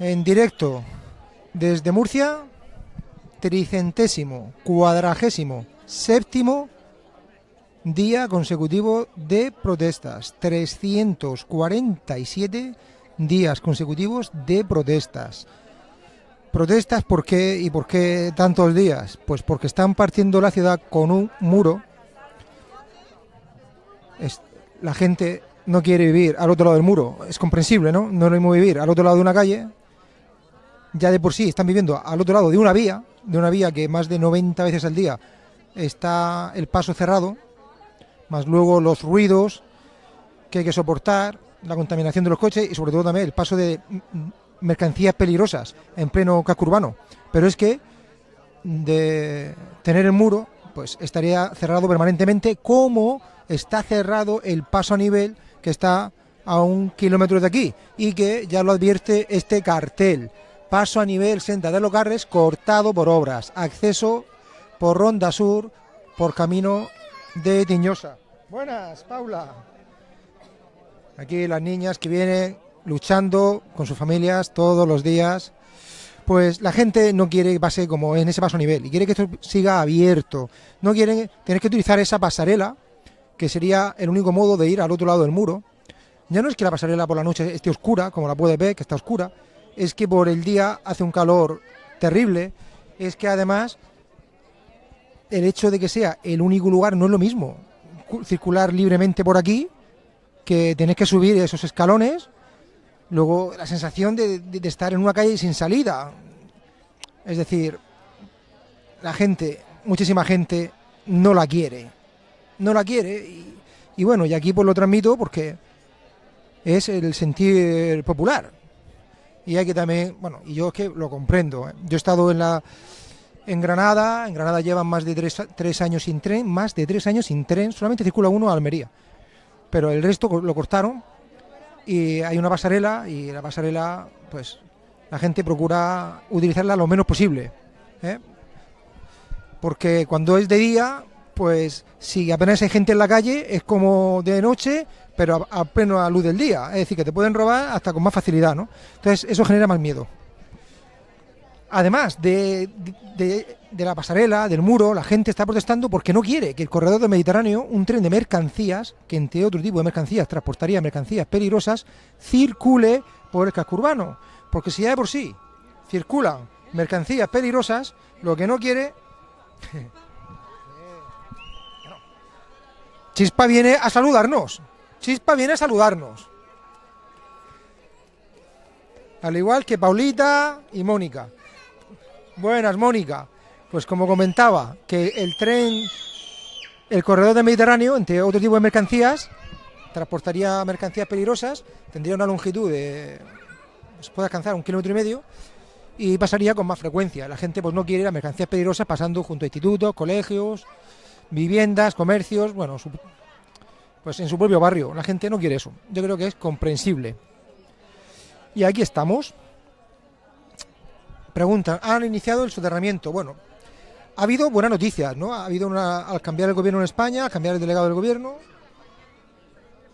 en directo desde Murcia, tricentésimo, cuadragésimo, séptimo día consecutivo de protestas. 347 días consecutivos de protestas. Protestas, ¿por qué y por qué tantos días? Pues porque están partiendo la ciudad con un muro. la gente no quiere vivir al otro lado del muro, es comprensible, ¿no? No lo mismo vivir al otro lado de una calle. Ya de por sí están viviendo al otro lado de una vía, de una vía que más de 90 veces al día está el paso cerrado, más luego los ruidos que hay que soportar, la contaminación de los coches y sobre todo también el paso de mercancías peligrosas en pleno casco urbano. Pero es que de tener el muro, pues estaría cerrado permanentemente, como está cerrado el paso a nivel que está a un kilómetro de aquí y que ya lo advierte este cartel. Paso a nivel Senda de los cortado por obras. Acceso por Ronda Sur, por camino de Tiñosa. Buenas, Paula. Aquí las niñas que vienen luchando con sus familias todos los días. Pues la gente no quiere que pase como en ese paso a nivel y quiere que esto siga abierto. No quieren tener que utilizar esa pasarela, que sería el único modo de ir al otro lado del muro. Ya no es que la pasarela por la noche esté oscura, como la puede ver, que está oscura, es que por el día hace un calor terrible, es que además el hecho de que sea el único lugar no es lo mismo. Circular libremente por aquí, que tenés que subir esos escalones, luego la sensación de, estar en una calle sin salida. Es decir, la gente, muchísima gente, no la quiere. No la quiere. Y, y bueno, y aquí pues lo transmito porque es el sentir popular. Y hay que también, bueno, y yo es que lo comprendo. ¿eh? Yo he estado en la en Granada, en Granada llevan más de tres, años sin tren, más de tres años sin tren, solamente circula uno a Almería. Pero el resto lo cortaron y hay una pasarela y la pasarela, pues la gente procura utilizarla lo menos posible. ¿eh? Porque cuando es de día, pues si apenas hay gente en la calle, es como de noche, pero a, a pleno luz del día. Es decir, que te pueden robar hasta con más facilidad, ¿no? Entonces eso genera más miedo. Además de, la pasarela, del muro, la gente está protestando porque no quiere que el corredor del Mediterráneo, un tren de mercancías, que entre otro tipo de mercancías transportaría mercancías peligrosas, circule por el casco urbano. Porque si ya de por sí circulan mercancías peligrosas, lo que no quiere... Chispa viene a saludarnos. Chispa viene a saludarnos. Al igual que Paulita y Mónica. Buenas, Mónica. Pues como comentaba, que el tren, el corredor del Mediterráneo, entre otro tipo de mercancías, transportaría mercancías peligrosas, tendría una longitud de, se puede alcanzar un kilómetro y medio, y pasaría con más frecuencia. La gente pues no quiere las mercancías peligrosas pasando junto a institutos, colegios, viviendas, comercios, bueno, pues en su propio barrio. La gente no quiere eso. Yo creo que es comprensible. Y aquí estamos. Preguntan, ¿han iniciado el soterramiento? Bueno, ha habido buenas noticias, ¿no? Ha habido una, al cambiar el gobierno en España, al cambiar el delegado del gobierno,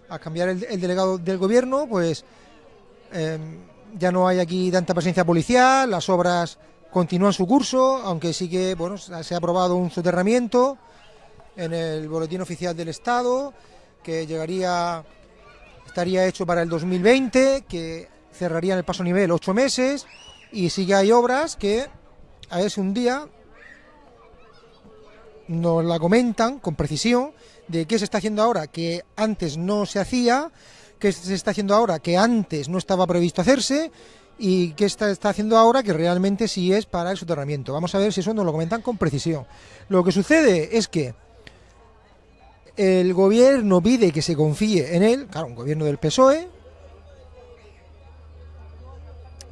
al cambiar el, delegado del gobierno, pues em, ya no hay aquí tanta presencia policial, las obras continúan su curso, aunque sí que, bueno, se ha aprobado un soterramiento en el boletín oficial del Estado, que llegaría, estaría hecho para el 2020, que cerraría en el paso nivel ocho meses, y sí que hay obras que a veces un día nos la comentan con precisión de qué se está haciendo ahora que antes no se hacía, qué se está haciendo ahora que antes no estaba previsto hacerse y qué está, está haciendo ahora que realmente sí es para el soterramiento. Vamos a ver si eso nos lo comentan con precisión. Lo que sucede es que el gobierno pide que se confíe en él, claro, un gobierno del PSOE,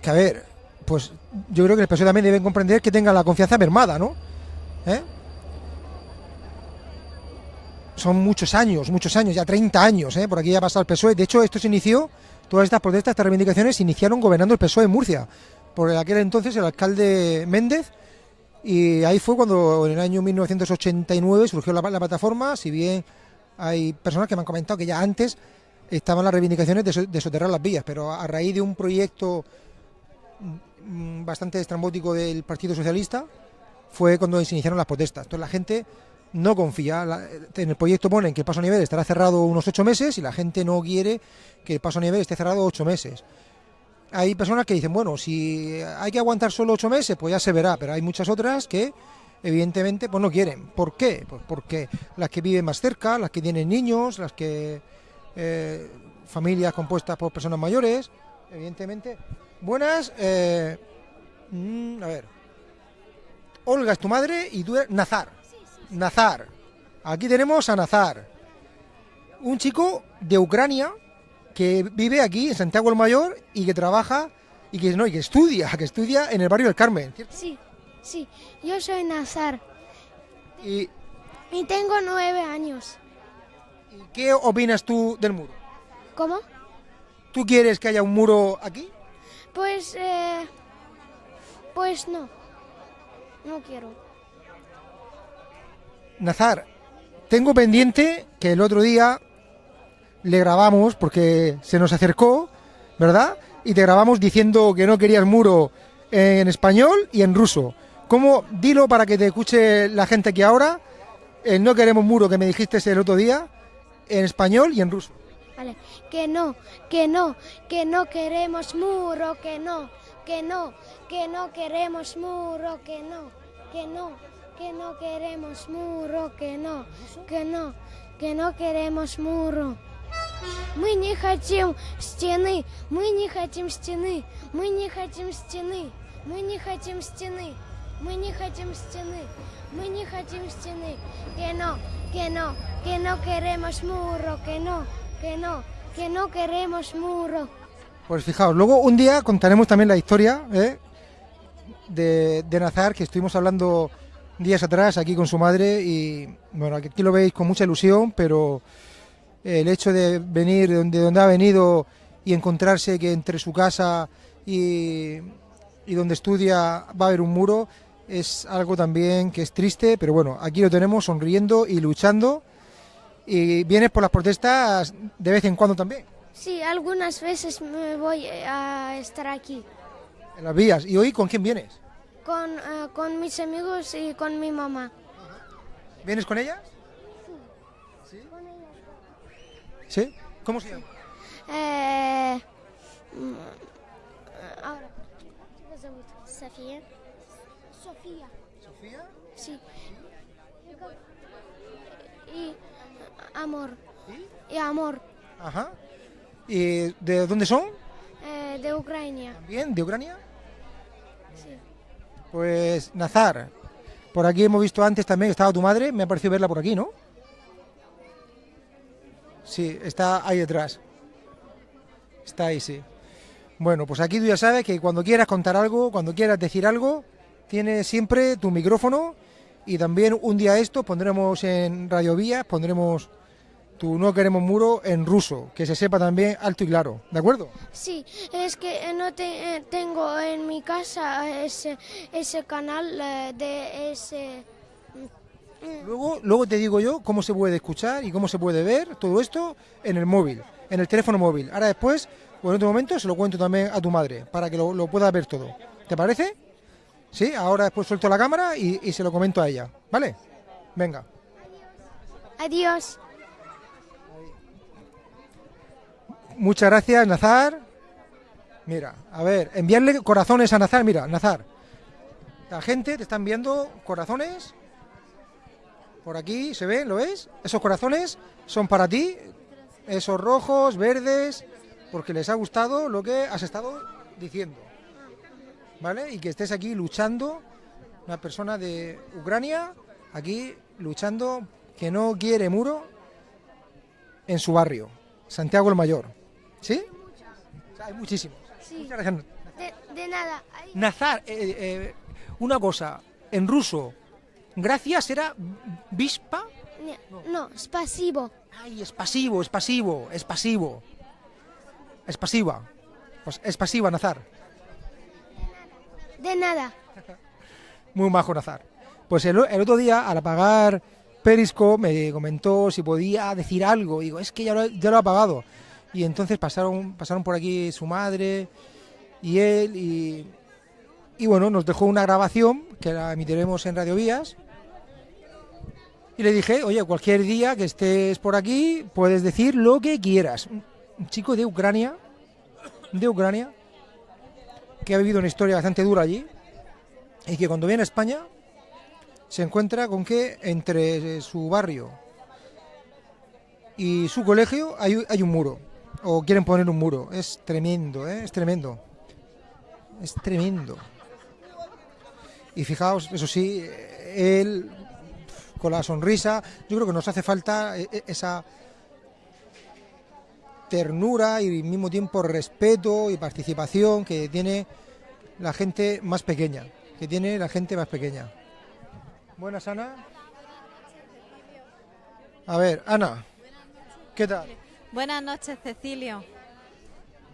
que a ver, pues yo creo que el PSOE también deben comprender que tenga la confianza mermada, ¿no? ¿Eh? Son muchos años, muchos años, ya 30 años, ¿eh? Por aquí ya ha pasado el PSOE. De hecho, esto se inició, todas estas protestas, estas reivindicaciones se iniciaron gobernando el PSOE en Murcia. Por aquel entonces el alcalde Méndez, y ahí fue cuando en el año 1989 surgió la, plataforma, si bien hay personas que me han comentado que ya antes estaban las reivindicaciones de, de soterrar las vías, pero a raíz de un proyecto mm, bastante estrambótico del Partido Socialista fue cuando se iniciaron las protestas. Entonces la gente no confía. En el proyecto ponen que el paso a nivel estará cerrado unos ocho meses y la gente no quiere que el paso a nivel esté cerrado ocho meses. Hay personas que dicen, bueno, si hay que aguantar solo ocho meses, pues ya se verá, pero hay muchas otras que evidentemente pues no quieren. ¿Por qué? Pues porque las que viven más cerca, las que tienen niños, las que eh, familias compuestas por personas mayores, evidentemente. Buenas, eh, mm, a ver. Olga es tu madre y tú eres Nazar. Nazar. Aquí tenemos a Nazar. Un chico de Ucrania que vive aquí en Santiago el Mayor y que trabaja y que no y que estudia, que estudia en el barrio del Carmen. ¿cierto? Sí, sí, yo soy Nazar ¿Y, y tengo nueve años. y qué opinas tú del muro? ¿Cómo? ¿Tú quieres que haya un muro aquí? Pues, eh, pues no, no quiero. Nazar, tengo pendiente que el otro día le grabamos porque se nos acercó, ¿verdad? Y te grabamos diciendo que no querías muro en español y en ruso. ¿Cómo? Dilo para que te escuche la gente aquí ahora. El no queremos muro que me dijiste el otro día en español y en ruso. Vale, que no, que no, que no queremos muro, que no, que no, que no queremos muro, que no, que no, que no queremos muro, que no, que no, que no queremos muro. Мы не хотим стены, мы не хотим стены, мы не хотим стены, мы не хотим стены, мы не хотим стены, мы не хотим стены, que no, que no, que no queremos muro, que no, que no, que no queremos muro. Pues fijaos, luego un día contaremos también la historia ¿eh? de, de Nazar, que estuvimos hablando días atrás aquí con su madre y bueno, aquí lo veis con mucha ilusión, pero el hecho de venir de donde, donde ha venido y encontrarse que entre su casa y, y donde estudia va a haber un muro es algo también que es triste, pero bueno, aquí lo tenemos sonriendo y luchando y vienes por las protestas de vez en cuando también. Sí, algunas veces me voy a estar aquí En las vías. ¿Y hoy con quién vienes? con, eh, con mis amigos y con mi mamá. ¿Vienes con ella? ¿Sí? ¿Cómo se llama? Eh, mm, ahora. Sofía. Sofía. Sofía. Sí. Y amor. Y amor. Ajá. ¿Y de dónde son? Eh, de Ucrania. También, de Ucrania. Sí. Pues Nazar. Por aquí hemos visto antes también que estaba tu madre. Me ha parecido verla por aquí, ¿no? Sí, está ahí detrás. Está ahí, sí. Bueno, pues aquí tú ya sabes que cuando quieras contar algo, cuando quieras decir algo, tienes siempre tu micrófono y también un día esto pondremos en Radio Vías, pondremos tu No Queremos Muro en ruso, que se sepa también alto y claro, ¿de acuerdo? Sí, es que eh, no te- eh, tengo en mi casa ese, ese canal eh, de ese... Luego, luego te digo yo cómo se puede escuchar y cómo se puede ver todo esto en el móvil, en el teléfono móvil. Ahora después, o en otro momento, se lo cuento también a tu madre, para que lo, lo pueda ver todo. ¿Te parece? Sí, ahora después suelto la cámara y, y se lo comento a ella, ¿vale? Venga. Adiós. Muchas gracias, Nazar. Mira, a ver, enviarle corazones a Nazar. Mira, Nazar. La gente te está enviando corazones. Por aquí, ¿se ven? ¿Lo ves? Esos corazones son para ti. Esos rojos, verdes, porque les ha gustado lo que has estado diciendo. ¿Vale? Y que estés aquí luchando, una persona de Ucrania, aquí luchando, que no quiere muro en su barrio, Santiago el Mayor. ¿Sí? O sea, hay muchísimos. Sí. De, de nada. Nazar, eh, eh, una cosa, en ruso, gracias era vispa. No, es pasivo. Ay, es pasivo, es pasivo, es pasivo. Es pasiva. Pues es pasiva, Nazar. De nada. Muy majo Nazar. Pues el, el otro día, al apagar Periscope, me comentó si podía decir algo. Digo, es que ya lo, ya lo ha apagado. Y entonces pasaron, pasaron por aquí su madre y él, y, y bueno, nos dejó una grabación que la emitiremos en Radio Vías. Y le dije, oye, cualquier día que estés por aquí, puedes decir lo que quieras. Un chico de Ucrania, de Ucrania, que ha vivido una historia bastante dura allí, y que cuando viene a España se encuentra con que entre su barrio y su colegio hay, hay un muro, o quieren poner un muro. Es tremendo, ¿eh? es tremendo. Es tremendo. Y fijaos, eso sí, él con la sonrisa, yo creo que nos hace falta e, e, esa ternura y al mismo tiempo respeto y participación que tiene la gente más pequeña, que tiene la gente más pequeña. Buenas, Ana. A ver, Ana, ¿qué tal? Buenas noches, Cecilio.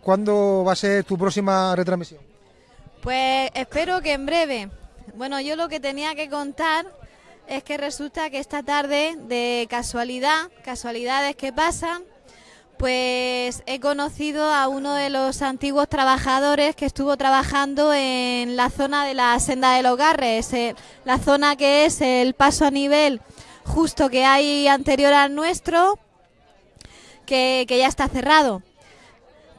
¿Cuándo va a ser tu próxima retransmisión? Pues espero que en breve. Bueno, yo lo que tenía que contar es que resulta que esta tarde, de casualidad, casualidades que pasan, pues he conocido a uno de los antiguos trabajadores que estuvo trabajando en la zona de la senda de los Garres, la zona que es el paso a nivel justo que hay anterior al nuestro, que, que ya está cerrado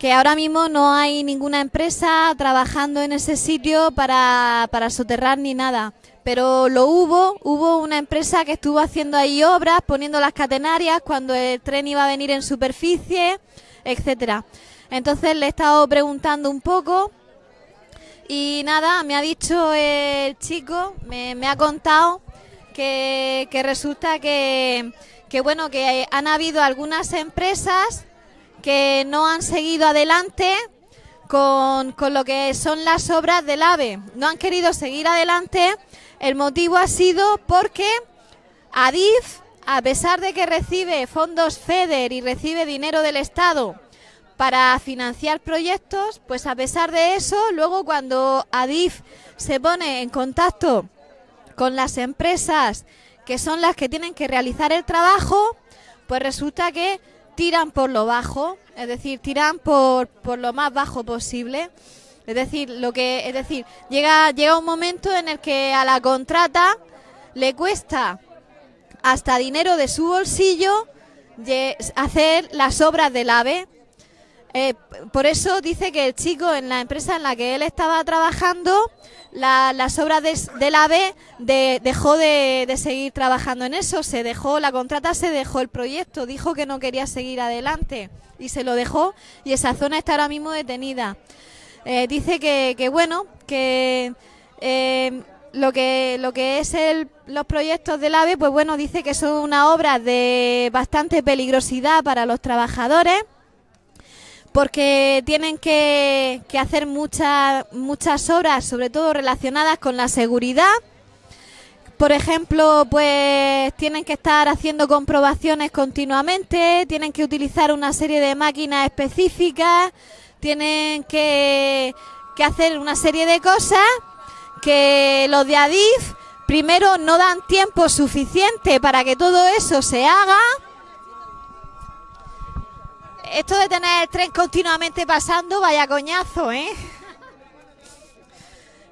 que ahora mismo no hay ninguna empresa trabajando en ese sitio para, para soterrar ni nada. Pero lo hubo, hubo una empresa que estuvo haciendo ahí obras, poniendo las catenarias cuando el tren iba a venir en superficie, etcétera. Entonces le he estado preguntando un poco y nada, me ha dicho el chico, me, ha contado que, resulta que, que bueno, que han habido algunas empresas que no han seguido adelante con, lo que son las obras del AVE. No han querido seguir adelante. El motivo ha sido porque Adif, a pesar de que recibe fondos FEDER y recibe dinero del Estado para financiar proyectos, pues a pesar de eso, luego cuando Adif se pone en contacto con las empresas que son las que tienen que realizar el trabajo, pues resulta que tiran por lo bajo, es decir, tiran por, por lo más bajo posible. Es decir, lo que es decir, llega llega un momento en el que a la contrata le cuesta hasta dinero de su bolsillo hacer las obras del AVE. Eh, por eso dice que el chico en la empresa en la que él estaba trabajando las obras de, del AVE dejó de, de, seguir trabajando en eso, se dejó, la contrata se dejó el proyecto, dijo que no quería seguir adelante y se lo dejó y esa zona está ahora mismo detenida. Eh, dice que, que, bueno, que eh, lo que lo que es el, los proyectos del AVE, pues bueno, dice que son una obra de bastante peligrosidad para los trabajadores porque tienen que, que hacer muchas, muchas obras, sobre todo relacionadas con la seguridad. Por ejemplo, pues tienen que estar haciendo comprobaciones continuamente, tienen que utilizar una serie de máquinas específicas, tienen que, que hacer una serie de cosas que los de Adif primero no dan tiempo suficiente para que todo eso se haga esto de tener el tren continuamente pasando, vaya coñazo, ¿eh?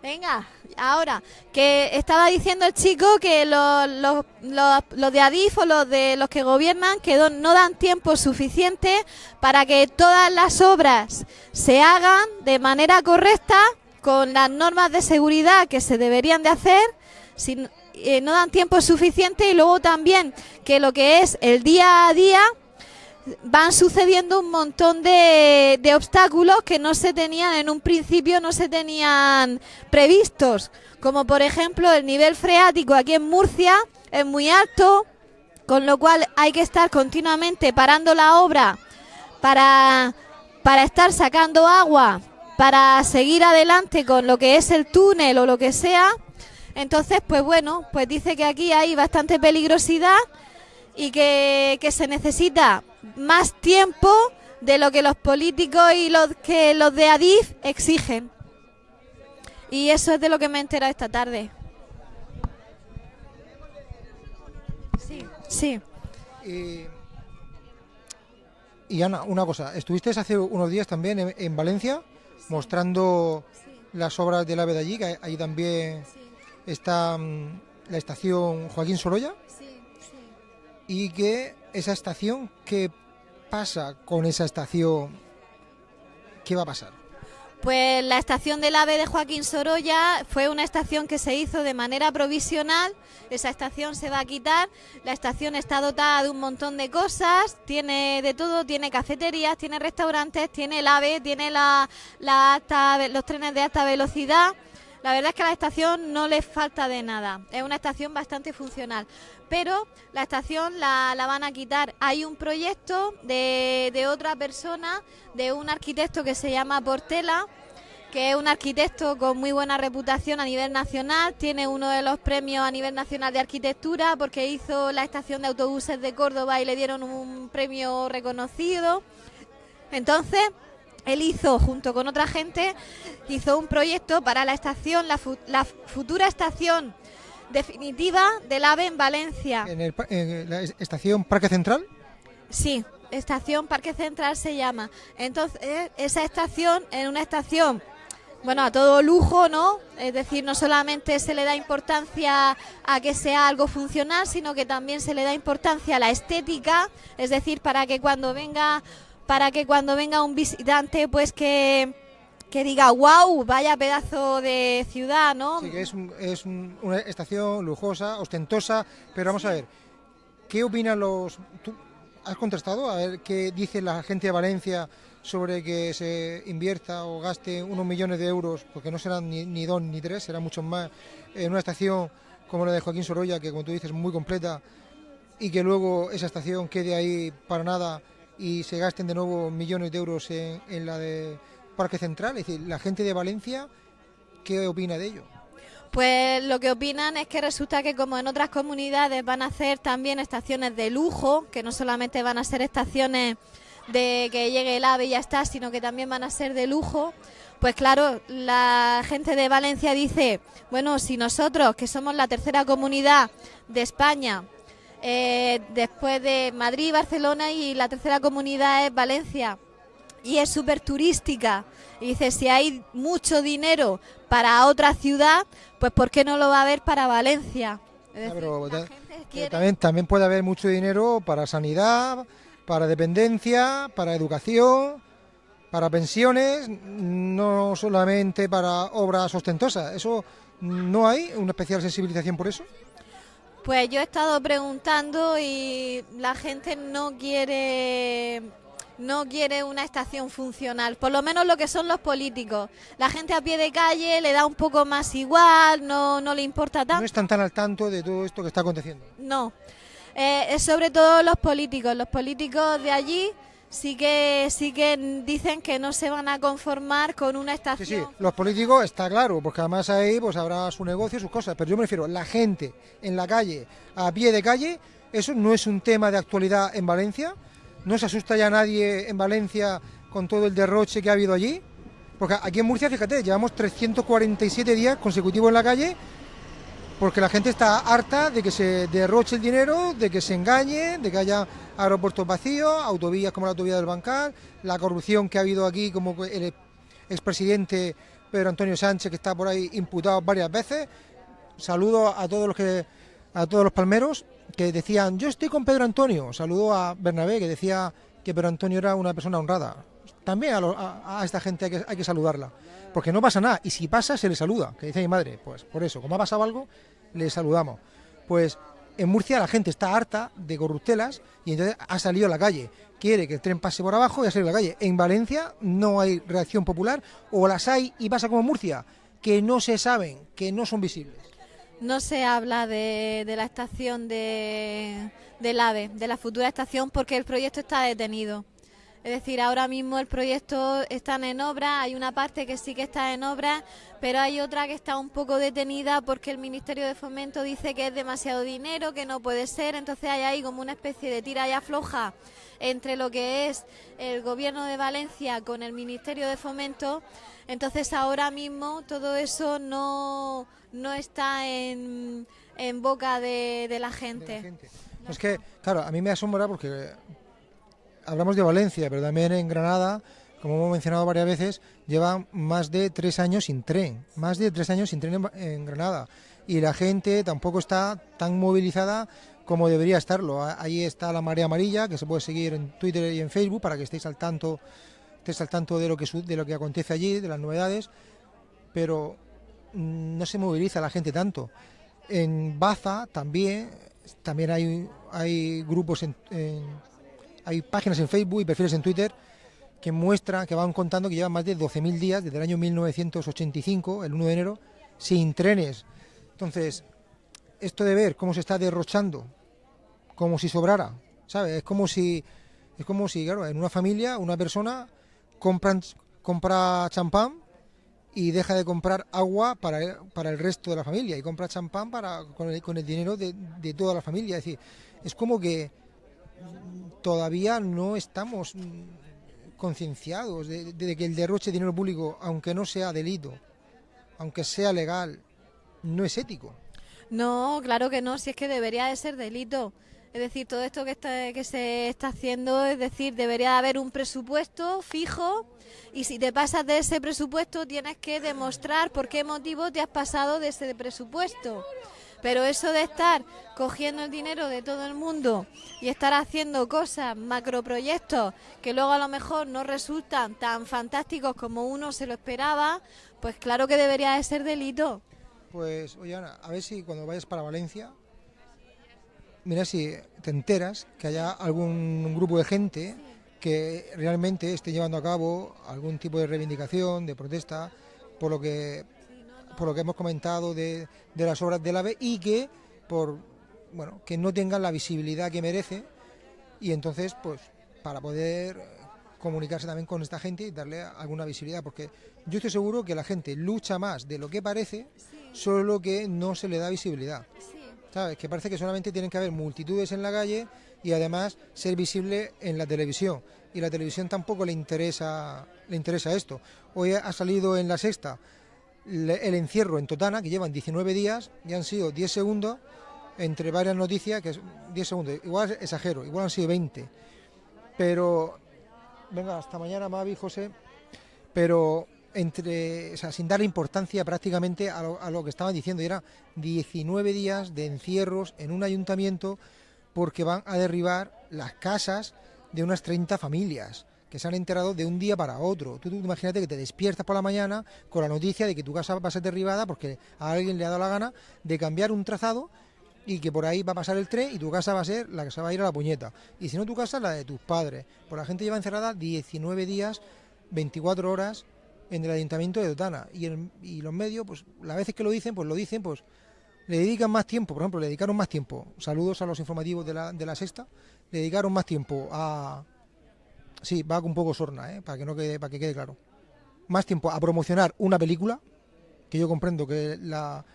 Venga, ahora, que estaba diciendo el chico que los, los, los, de Adif o los de los que gobiernan que no dan tiempo suficiente para que todas las obras se hagan de manera correcta con las normas de seguridad que se deberían de hacer. Sin, eh, no dan tiempo suficiente y luego también que lo que es el día a día van sucediendo un montón de, obstáculos que no se tenían en un principio, no se tenían previstos, como por ejemplo el nivel freático aquí en Murcia es muy alto, con lo cual hay que estar continuamente parando la obra para, para estar sacando agua, para seguir adelante con lo que es el túnel o lo que sea. Entonces, pues bueno, pues dice que aquí hay bastante peligrosidad y que, que se necesita más tiempo de lo que los políticos y los que los de Adif exigen. Y eso es de lo que me he enterado esta tarde. Sí, sí. Y, y Ana, una cosa, estuviste hace unos días también en, en Valencia. mostrando las obras del AVE de allí, que ahí también está mm, la estación Joaquín Sorolla. Y que esa estación, ¿qué pasa con esa estación? ¿Qué va a pasar? Pues la estación del AVE de Joaquín Sorolla fue una estación que se hizo de manera provisional. Esa estación se va a quitar. La estación está dotada de un montón de cosas. Tiene de todo. Tiene cafeterías, tiene restaurantes, tiene el AVE, tiene la, los trenes de alta velocidad. La verdad es que a la estación no le falta de nada. Es una estación bastante funcional. Pero la estación la, van a quitar. Hay un proyecto de, de otra persona, de un arquitecto que se llama Portela, que es un arquitecto con muy buena reputación a nivel nacional, tiene uno de los premios a nivel nacional de arquitectura porque hizo la estación de autobuses de Córdoba y le dieron un premio reconocido. Entonces, él hizo, junto con otra gente, hizo un proyecto para la estación, la, futura estación definitiva del AVE en Valencia. ¿En, la estación Parque Central? Sí, estación Parque Central se llama. Entonces, esa estación es una estación, bueno, a todo lujo, ¿no? Es decir, no solamente se le da importancia a que sea algo funcional, sino que también se le da importancia a la estética, es decir, para que cuando venga para que cuando venga un visitante, pues que, diga, wow, vaya pedazo de ciudad, ¿no? Sí, que es, es una estación lujosa, ostentosa, pero vamos a ver, ¿qué opinan los... ¿Tú has contestado a ver qué dice la gente de Valencia sobre que se invierta o gaste unos millones de euros, porque no serán ni, ni dos ni tres, serán muchos más, en una estación como la de Joaquín Sorolla, que como tú dices, muy completa, y que luego esa estación quede ahí para nada y se gasten de nuevo millones de euros en, la de Parque Central. Es decir, la gente de Valencia, ¿qué opina de ello? Pues lo que opinan es que resulta que como en otras comunidades van a hacer también estaciones de lujo, que no solamente van a ser estaciones de que llegue el AVE y ya está, sino que también van a ser de lujo, pues claro, la gente de Valencia dice, bueno, si nosotros, que somos la tercera comunidad de España, eh, después de Madrid, Barcelona y la tercera comunidad es Valencia. Y es súper turística. Y dice, si hay mucho dinero para otra ciudad, pues ¿por qué no lo va a haber para Valencia? también, también puede haber mucho dinero para sanidad, para dependencia, para educación, para pensiones, no solamente para obras ostentosas. ¿Eso no hay una especial sensibilización por eso? Pues yo he estado preguntando y la gente no quiere no quiere una estación funcional, por lo menos lo que son los políticos. La gente a pie de calle le da un poco más igual, no, no le importa tanto. No están tan al tanto de todo esto que está aconteciendo. No, eh, es sobre todo los políticos. Los políticos de allí sí que sí que dicen que no se van a conformar con una estación. Sí, sí, los políticos está claro, porque además ahí pues habrá su negocio, sus cosas, pero yo me refiero la gente en la calle, a pie de calle, eso no es un tema de actualidad en Valencia, no se asusta ya nadie en Valencia con todo el derroche que ha habido allí, porque aquí en Murcia, fíjate, llevamos 347 días consecutivos en la calle porque la gente está harta de que se derroche el dinero, de que se engañe, de que haya aeropuertos vacíos, autovías como la autovía del Bancal, la corrupción que ha habido aquí como el expresidente Pedro Antonio Sánchez que está por ahí imputado varias veces. Saludo a todos los que a todos los palmeros que decían, "Yo estoy con Pedro Antonio." Saludo a Bernabé que decía que Pedro Antonio era una persona honrada. También a, esta gente hay que, hay que saludarla, porque no pasa nada y si pasa se le saluda, que dice mi madre, pues por eso, como ha pasado algo, le saludamos. Pues en Murcia la gente está harta de corruptelas y entonces ha salido a la calle. Quiere que el tren pase por abajo y ha salido a la calle. En Valencia no hay reacción popular o las hay y pasa como en Murcia, que no se saben, que no son visibles. No se habla de, la estación de, del AVE, de la futura estación, porque el proyecto está detenido. Es decir, ahora mismo el proyecto está en obra, hay una parte que sí que está en obra, pero hay otra que está un poco detenida porque el Ministerio de Fomento dice que es demasiado dinero, que no puede ser, entonces hay ahí como una especie de tira y afloja entre lo que es el Gobierno de Valencia con el Ministerio de Fomento, entonces ahora mismo todo eso no, no está en, en boca de, la gente. Es que, claro, a mí me asombra porque hablamos de Valencia, pero también en Granada como hemos mencionado varias veces, llevan más de tres años sin tren, más de tres años sin tren en, Granada. Y la gente tampoco está tan movilizada como debería estarlo. Ahí está la marea amarilla, que se puede seguir en Twitter y en Facebook para que estéis al tanto, estéis al tanto de lo que de lo que acontece allí, de las novedades, pero mm, no se moviliza la gente tanto. En Baza también, también hay grupos en, hay páginas en Facebook y perfiles en Twitter que muestran, que van contando que llevan más de 12.000 días desde el año 1985, el 1 de enero, sin trenes. Entonces, esto de ver cómo se está derrochando como si sobrara, ¿sabes? Es como si, es como si, claro, en una familia una persona compra, champán y deja de comprar agua para el, para el resto de la familia y compra champán para, con, el, con el dinero de, de toda la familia. Es decir, es como que todavía no estamos concienciados de, que el derroche de dinero público, aunque no sea delito, aunque sea legal, no es ético. No, claro que no, si es que debería de ser delito. Es decir, todo esto que, está, se está haciendo, es decir, debería haber un presupuesto fijo y si te pasas de ese presupuesto tienes que demostrar por qué motivo te has pasado de ese presupuesto. Pero eso de estar cogiendo el dinero de todo el mundo y estar haciendo cosas, macroproyectos, que luego a lo mejor no resultan tan fantásticos como uno se lo esperaba, pues claro que debería de ser delito. Pues, oye Ana, a ver si cuando vayas para Valencia mira si te enteras que haya algún grupo de gente que realmente esté llevando a cabo algún tipo de reivindicación, de protesta, por lo que por lo que hemos comentado de, de las obras del AVE y que por bueno que no tengan la visibilidad que merece y entonces pues para poder comunicarse también con esta gente y darle alguna visibilidad porque yo estoy seguro que la gente lucha más de lo que parece solo que no se le da visibilidad ¿sabes? Que parece que solamente tienen que haber multitudes en la calle y además ser visible en la televisión. Y la televisión tampoco le interesa, le interesa esto. Hoy ha salido en la sexta el encierro en Totana, que llevan 19 días y han sido 10 segundos entre varias noticias, que es 10 segundos, igual exagero, igual han sido 20. Pero, venga, hasta mañana, Mavi, José. Pero entre, sin darle importancia prácticamente a lo, a lo, que estaban diciendo, y era 19 días de encierros en un ayuntamiento porque van a derribar las casas de unas 30 familias que se han enterado de un día para otro. Tú, tú imagínate que te despiertas por la mañana con la noticia de que tu casa va a ser derribada porque a alguien le ha dado la gana de cambiar un trazado y que por ahí va a pasar el tren y tu casa va a ser la que se va a ir a la puñeta. Y si no tu casa, la de tus padres. Pues la gente lleva encerrada 19 días, 24 horas en el ayuntamiento de Dotana. Y, los medios, pues las veces que lo dicen, pues lo dicen, pues le dedican más tiempo, por ejemplo, le dedicaron más tiempo, saludos a los informativos de la, de la sexta, le dedicaron más tiempo a... Sí, va un poco sorna, ¿eh? para, que no quede, para que quede claro. Más tiempo a promocionar una película, que yo comprendo que la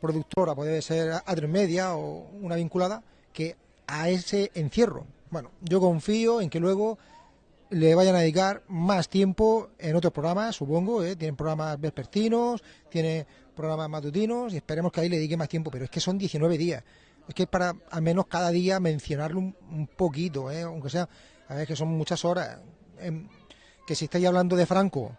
productora puede ser A3 Media o una vinculada, que a ese encierro. Bueno, yo confío en que luego le vayan a dedicar más tiempo en otros programas, supongo, ¿eh? tienen programas vespertinos, tiene programas matutinos y esperemos que ahí le dedique más tiempo, pero es que son 19 días. Es que es para al menos cada día mencionarlo un, un poquito, ¿eh? aunque sea, a ver que son muchas horas. Eh, que si estáis hablando de Franco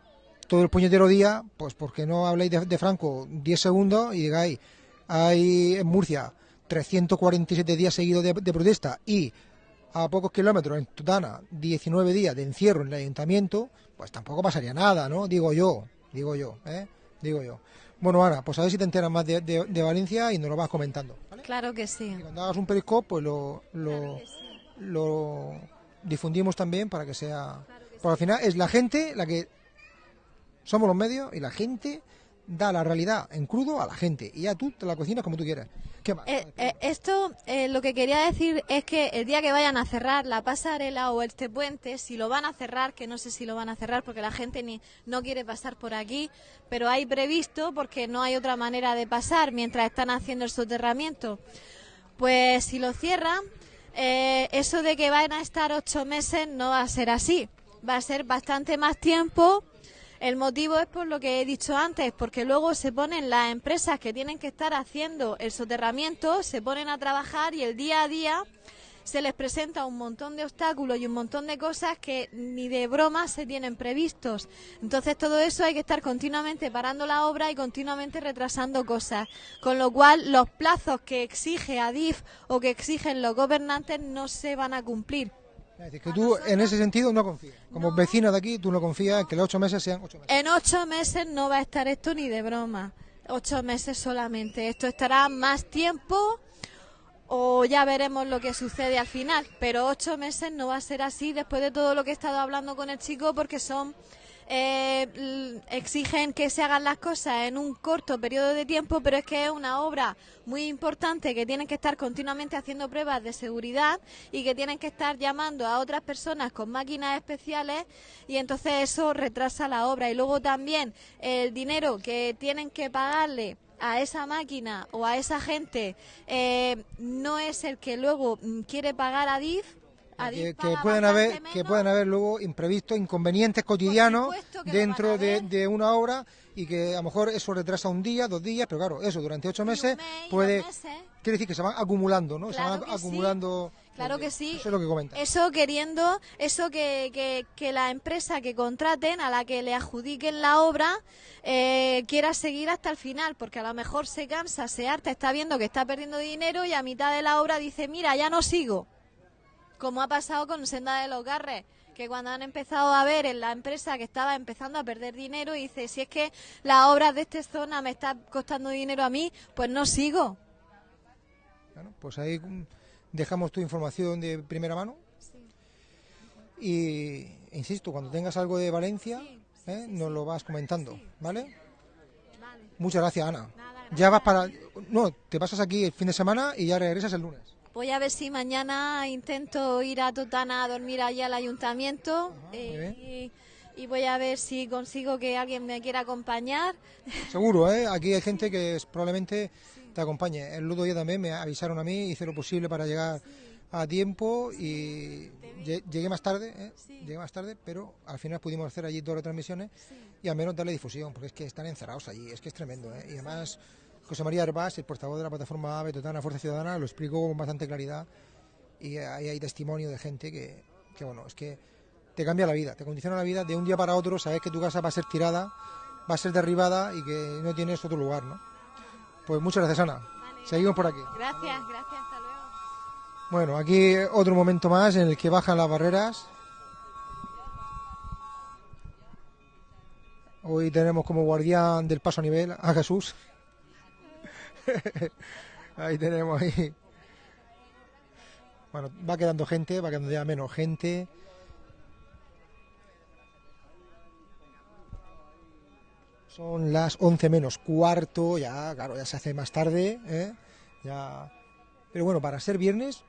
todo el puñetero día, pues porque no habléis de, de Franco 10 segundos y digáis, hay en Murcia 347 días seguidos de, de protesta y a pocos kilómetros en Tutana 19 días de encierro en el ayuntamiento, pues tampoco pasaría nada, ¿no? Digo yo, digo yo, ¿eh? Digo yo. Bueno, Ana, pues a ver si te enteras más de, de, de Valencia y nos lo vas comentando. ¿vale? Claro que sí. Y cuando hagas un periscope, pues lo, lo, Claro que sí. lo difundimos también para que sea... Porque al final es la gente la que... Somos los medios y la gente da la realidad en crudo a la gente y ya tú te la cocinas como tú quieras. ¿Qué más? Eh, eh, esto, eh, lo que quería decir es que el día que vayan a cerrar la pasarela o este puente, si lo van a cerrar, que no sé si lo van a cerrar porque la gente ni no quiere pasar por aquí, pero hay previsto porque no hay otra manera de pasar mientras están haciendo el soterramiento. Pues si lo cierran, eh, eso de que van a estar ocho meses no va a ser así. Va a ser bastante más tiempo. El motivo es por lo que he dicho antes, porque luego se ponen las empresas que tienen que estar haciendo el soterramiento, se ponen a trabajar y el día a día se les presenta un montón de obstáculos y un montón de cosas que ni de broma se tienen previstos. Entonces todo eso hay que estar continuamente parando la obra y continuamente retrasando cosas, con lo cual los plazos que exige ADIF o que exigen los gobernantes no se van a cumplir. Es decir, que tú en ese sentido no confías. Como vecino de aquí, tú no confías en que los ocho meses sean ocho meses. En ocho meses no va a estar esto ni de broma. Ocho meses solamente. Esto estará más tiempo o ya veremos lo que sucede al final. Pero ocho meses no va a ser así después de todo lo que he estado hablando con el chico porque son eh, exigen que se hagan las cosas en un corto periodo de tiempo, pero es que es una obra muy importante que tienen que estar continuamente haciendo pruebas de seguridad y que tienen que estar llamando a otras personas con máquinas especiales y entonces eso retrasa la obra. Y luego también el dinero que tienen que pagarle a esa máquina o a esa gente eh, no es el que luego mm, quiere pagar a DIF. Adif Que, que pueden haber que pueden haber luego imprevistos, inconvenientes cotidianos dentro de, una obra y que a lo mejor eso retrasa un día, dos días, pero claro, eso durante ocho meses mes, puede meses. quiere decir que se van acumulando, ¿no? se van sí. Claro que sí. Eso es lo que comenta. Eso queriendo, eso que, que, que la empresa que contraten, a la que le adjudiquen la obra, eh, quiera seguir hasta el final, porque a lo mejor se cansa, se harta, está viendo que está perdiendo dinero y a mitad de la obra dice, mira, ya no sigo. Como ha pasado con Senda de los Garres, que cuando han empezado a ver en la empresa que estaba empezando a perder dinero, y dice, si es que las obras de esta zona me están costando dinero a mí, pues no sigo. Bueno, pues ahí mm, dejamos tu información de primera mano. Y insisto, cuando tengas algo de Valencia, ¿eh? nos lo vas comentando, ¿vale? Muchas gracias, Ana. Ya vas para. No, te pasas aquí el fin de semana y ya regresas el lunes. Voy a ver si mañana intento ir a Totana a dormir allí al ayuntamiento eh, y, y voy a ver si consigo que alguien me quiera acompañar. Seguro, ¿eh? Aquí hay gente que es- probablemente te acompañe. El otro día también me avisaron a mí, hice lo posible para llegar a tiempo y lle- llegué más tarde, ¿eh? Llegué más tarde, pero al final pudimos hacer allí dos retransmisiones y al menos darle difusión, porque es que están encerrados allí, es que es tremendo, ¿eh? Y además José María Herbás, el portavoz de la plataforma AVE Totana Fuerza Ciudadana, lo explicó con bastante claridad y ahí hay testimonio de gente que, que, bueno, es que te cambia la vida, te condiciona la vida de un día para otro, sabes que tu casa va a ser tirada, va a ser derribada y que no tienes otro lugar, ¿no? Pues muchas gracias, Ana. Seguimos por aquí. Gracias, gracias, hasta luego. Bueno, aquí otro momento más en el que bajan las barreras. Hoy tenemos como guardián del paso a nivel a Jesús. ahí tenemos ahí. Bueno, va quedando gente, va quedando ya menos gente. Son las 11 menos cuarto, ya, claro, ya se hace más tarde, ¿eh? Ya. Pero bueno, para ser viernes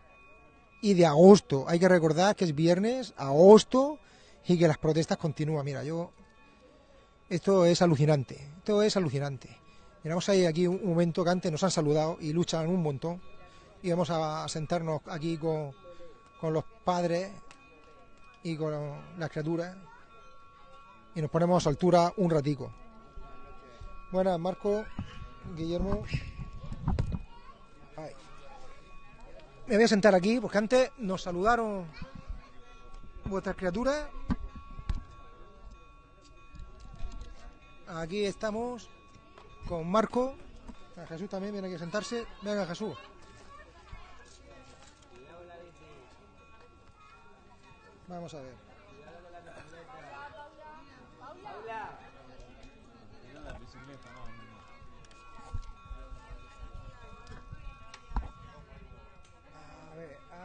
y de agosto, hay que recordar que es viernes, agosto y que las protestas continúan. Mira, yo esto es alucinante, esto es alucinante. Miramos ahí aquí un momento que antes nos han saludado y luchan un montón. Y vamos a sentarnos aquí con, con los padres y con las criaturas y nos ponemos a altura un ratico. Buenas, Marco, Guillermo. Me voy a sentar aquí porque antes nos saludaron vuestras criaturas. Aquí estamos con Marco. A Jesús también viene aquí a sentarse. Venga, Jesús. Vamos a ver.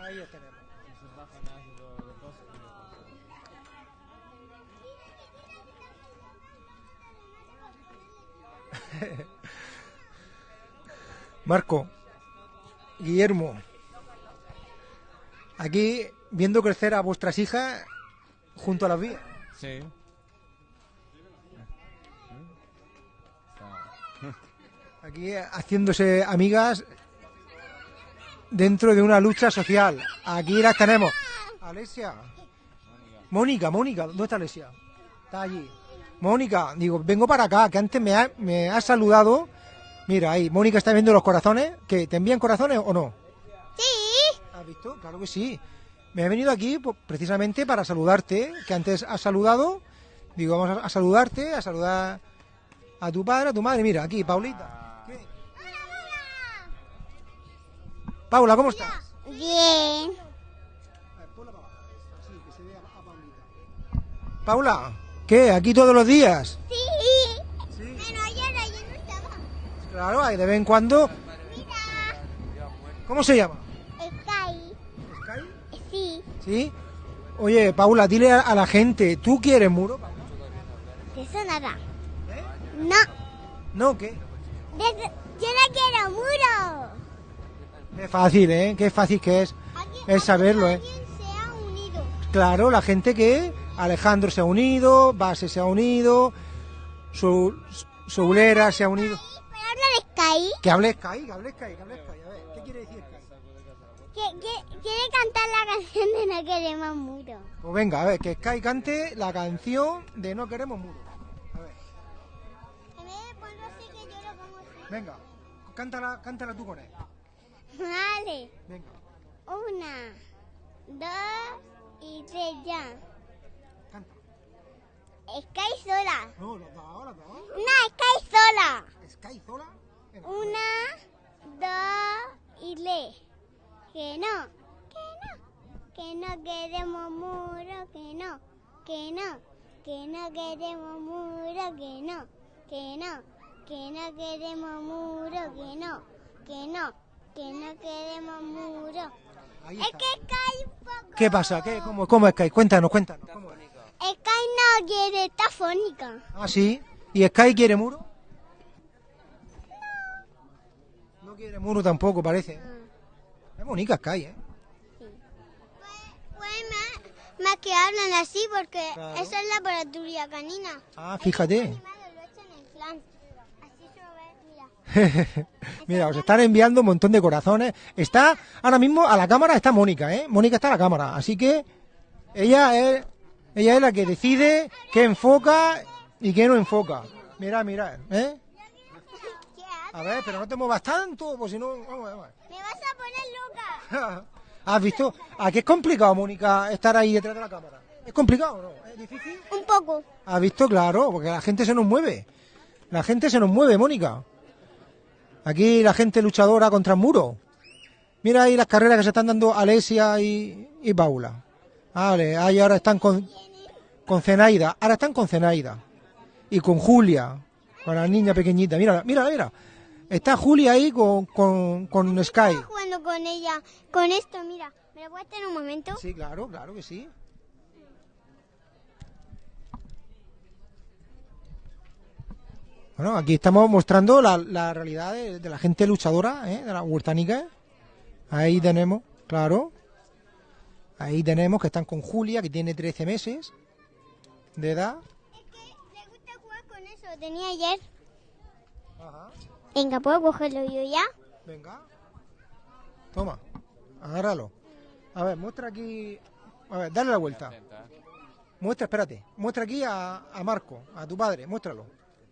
Ahí os tenemos. Marco, Guillermo, aquí viendo crecer a vuestras hijas junto a las vías. Sí. Aquí haciéndose amigas dentro de una lucha social. Aquí las tenemos. Alesia. Mónica, Mónica, ¿dónde está Alesia? Está allí. Mónica, digo, vengo para acá, que antes me ha, me ha saludado. Mira, ahí, Mónica está viendo los corazones. ¿Que ¿Te envían corazones o no? Sí. Ah, visto? Claro que sí. Me he venido aquí pues, precisamente para saludarte, que antes has saludado. Digo, vamos a, a saludarte, a saludar a tu padre, a tu madre. Mira, aquí, Paulita. Paula, ¿cómo estás? Bien. Paula, ¿qué? ¿Aquí todos los días? Sí. Sí. Pero ayer, ayer no estaba. Claro, de vez en cuando. Mira. ¿Cómo se llama? Sky. ¿Sky? Sí. ¿Sí? Oye, Paula, dile a, la gente, ¿tú quieres muro? ¿De eso nada? ¿Eh? No. No, ¿qué? Yo no quiero muro. Qué fácil, ¿eh? Qué fácil que es. Es saberlo, ¿eh? Claro, la gente que Alejandro se ha unido, Base se ha unido, su, Soulera se ha unido. Que hable Sky, que hable Sky, que hable Sky. A ver, ¿qué quiere decir Sky? Que, que- quiere cantar la canción de No queremos muro. Pues venga, a ver, que Sky cante la canción de No queremos muro. A ver, En vez de ponerlo así que yo lo pongo así. venga, cántala, cántala tú con él. Vale. Venga, Una, dos y tres ya. canta. Sky sola. No, dos, los dos. Una Sky sola. Sky sola. Venga. Una, dos y le. Que no, que no, que no queremos muro, que no, que no, que no queremos muro, que no, que no, que no queremos muro, que no, que no, que no queremos muro. Es que Sky un poco... ¿Qué pasa? ¿Qué? ¿Cómo, ¿Cómo es Sky? Cuéntanos, cuéntanos. ¿Cómo es? Sky no quiere, está fónica. Ah, sí. ¿Y Sky quiere muro? No quiere muro tampoco, parece. Es bonita Sky, ¿eh? Pues más, más que hablan así porque Claro. eso es laboratoria canina. Ah, fíjate. Animales lo echan en plan. Así se lo ve, mira. Os están enviando un montón de corazones. Está, ahora mismo a la cámara está Mónica, ¿eh? Mónica está a la cámara. Así que ella es, ella es la que decide qué enfoca y qué no enfoca. Mira, mira, ¿eh? A ver, pero no te muevas tanto, pues si no... vamos, vamos. Me vas a poner loca. ¿Has visto? ¿A qué es complicado, Mónica, estar ahí detrás de la cámara? ¿Es complicado o no? ¿Es difícil? Un poco. ¿Has visto? Claro, porque la gente se nos mueve. La gente se nos mueve, Mónica. Aquí la gente luchadora contra el muro. Mira ahí las carreras que se están dando Alesia y, y Paula. Vale, ahí ahora están con, con Zenaida. Ahora están con Zenaida. Y con Julia, con la niña pequeñita. Mira, mira, mira. Está Julia ahí con, con, con Sky. Estaba jugando con ella. Con esto, mira. ¿Me lo puedes tener un momento? Sí, claro, claro que sí. Bueno, aquí estamos mostrando la, la realidad de, de la gente luchadora, ¿eh? de la huertánica. Ahí tenemos, claro. Ahí tenemos que están con Julia, que tiene 13 meses de edad. Es que le gusta jugar con eso. Lo tenía ayer. Venga, ¿puedo cogerlo yo ya? Venga. Toma, agárralo. A ver, muestra aquí. A ver, dale la vuelta. Muestra, espérate. Muestra aquí a, a Marco, a tu padre, muéstralo.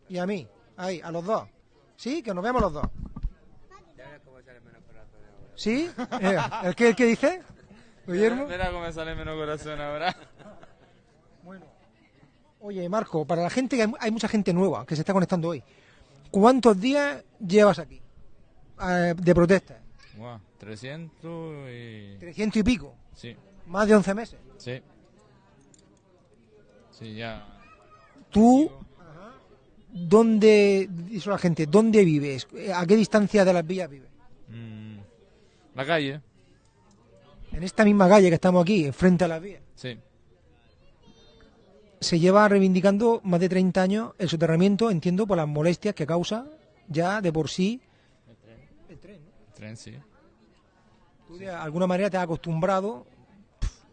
Y a mí, ahí, a los dos. ¿Sí? Que nos vemos los dos. ¿Sí? Eh, ¿El qué, el qué dice? Guillermo. Verá cómo me sale menos corazón ahora. Bueno. Oye, Marco, para la gente, que hay, mucha gente nueva que se está conectando hoy. ¿Cuántos días llevas aquí? Eh, de protesta. Buah, 300 y... 300 y pico. Sí, Más de 11 meses. sí. Sí, ya. ¿Tú dónde, dice la gente, dónde vives? ¿A qué distancia de las villas vives? Mm, la calle, En esta misma calle que estamos aquí, frente a las vías. sí. Se lleva reivindicando más de 30 años el soterramiento, entiendo, por las molestias que causa ya de por sí. El tren, ¿no? El tren, sí. Tú de alguna manera te has acostumbrado,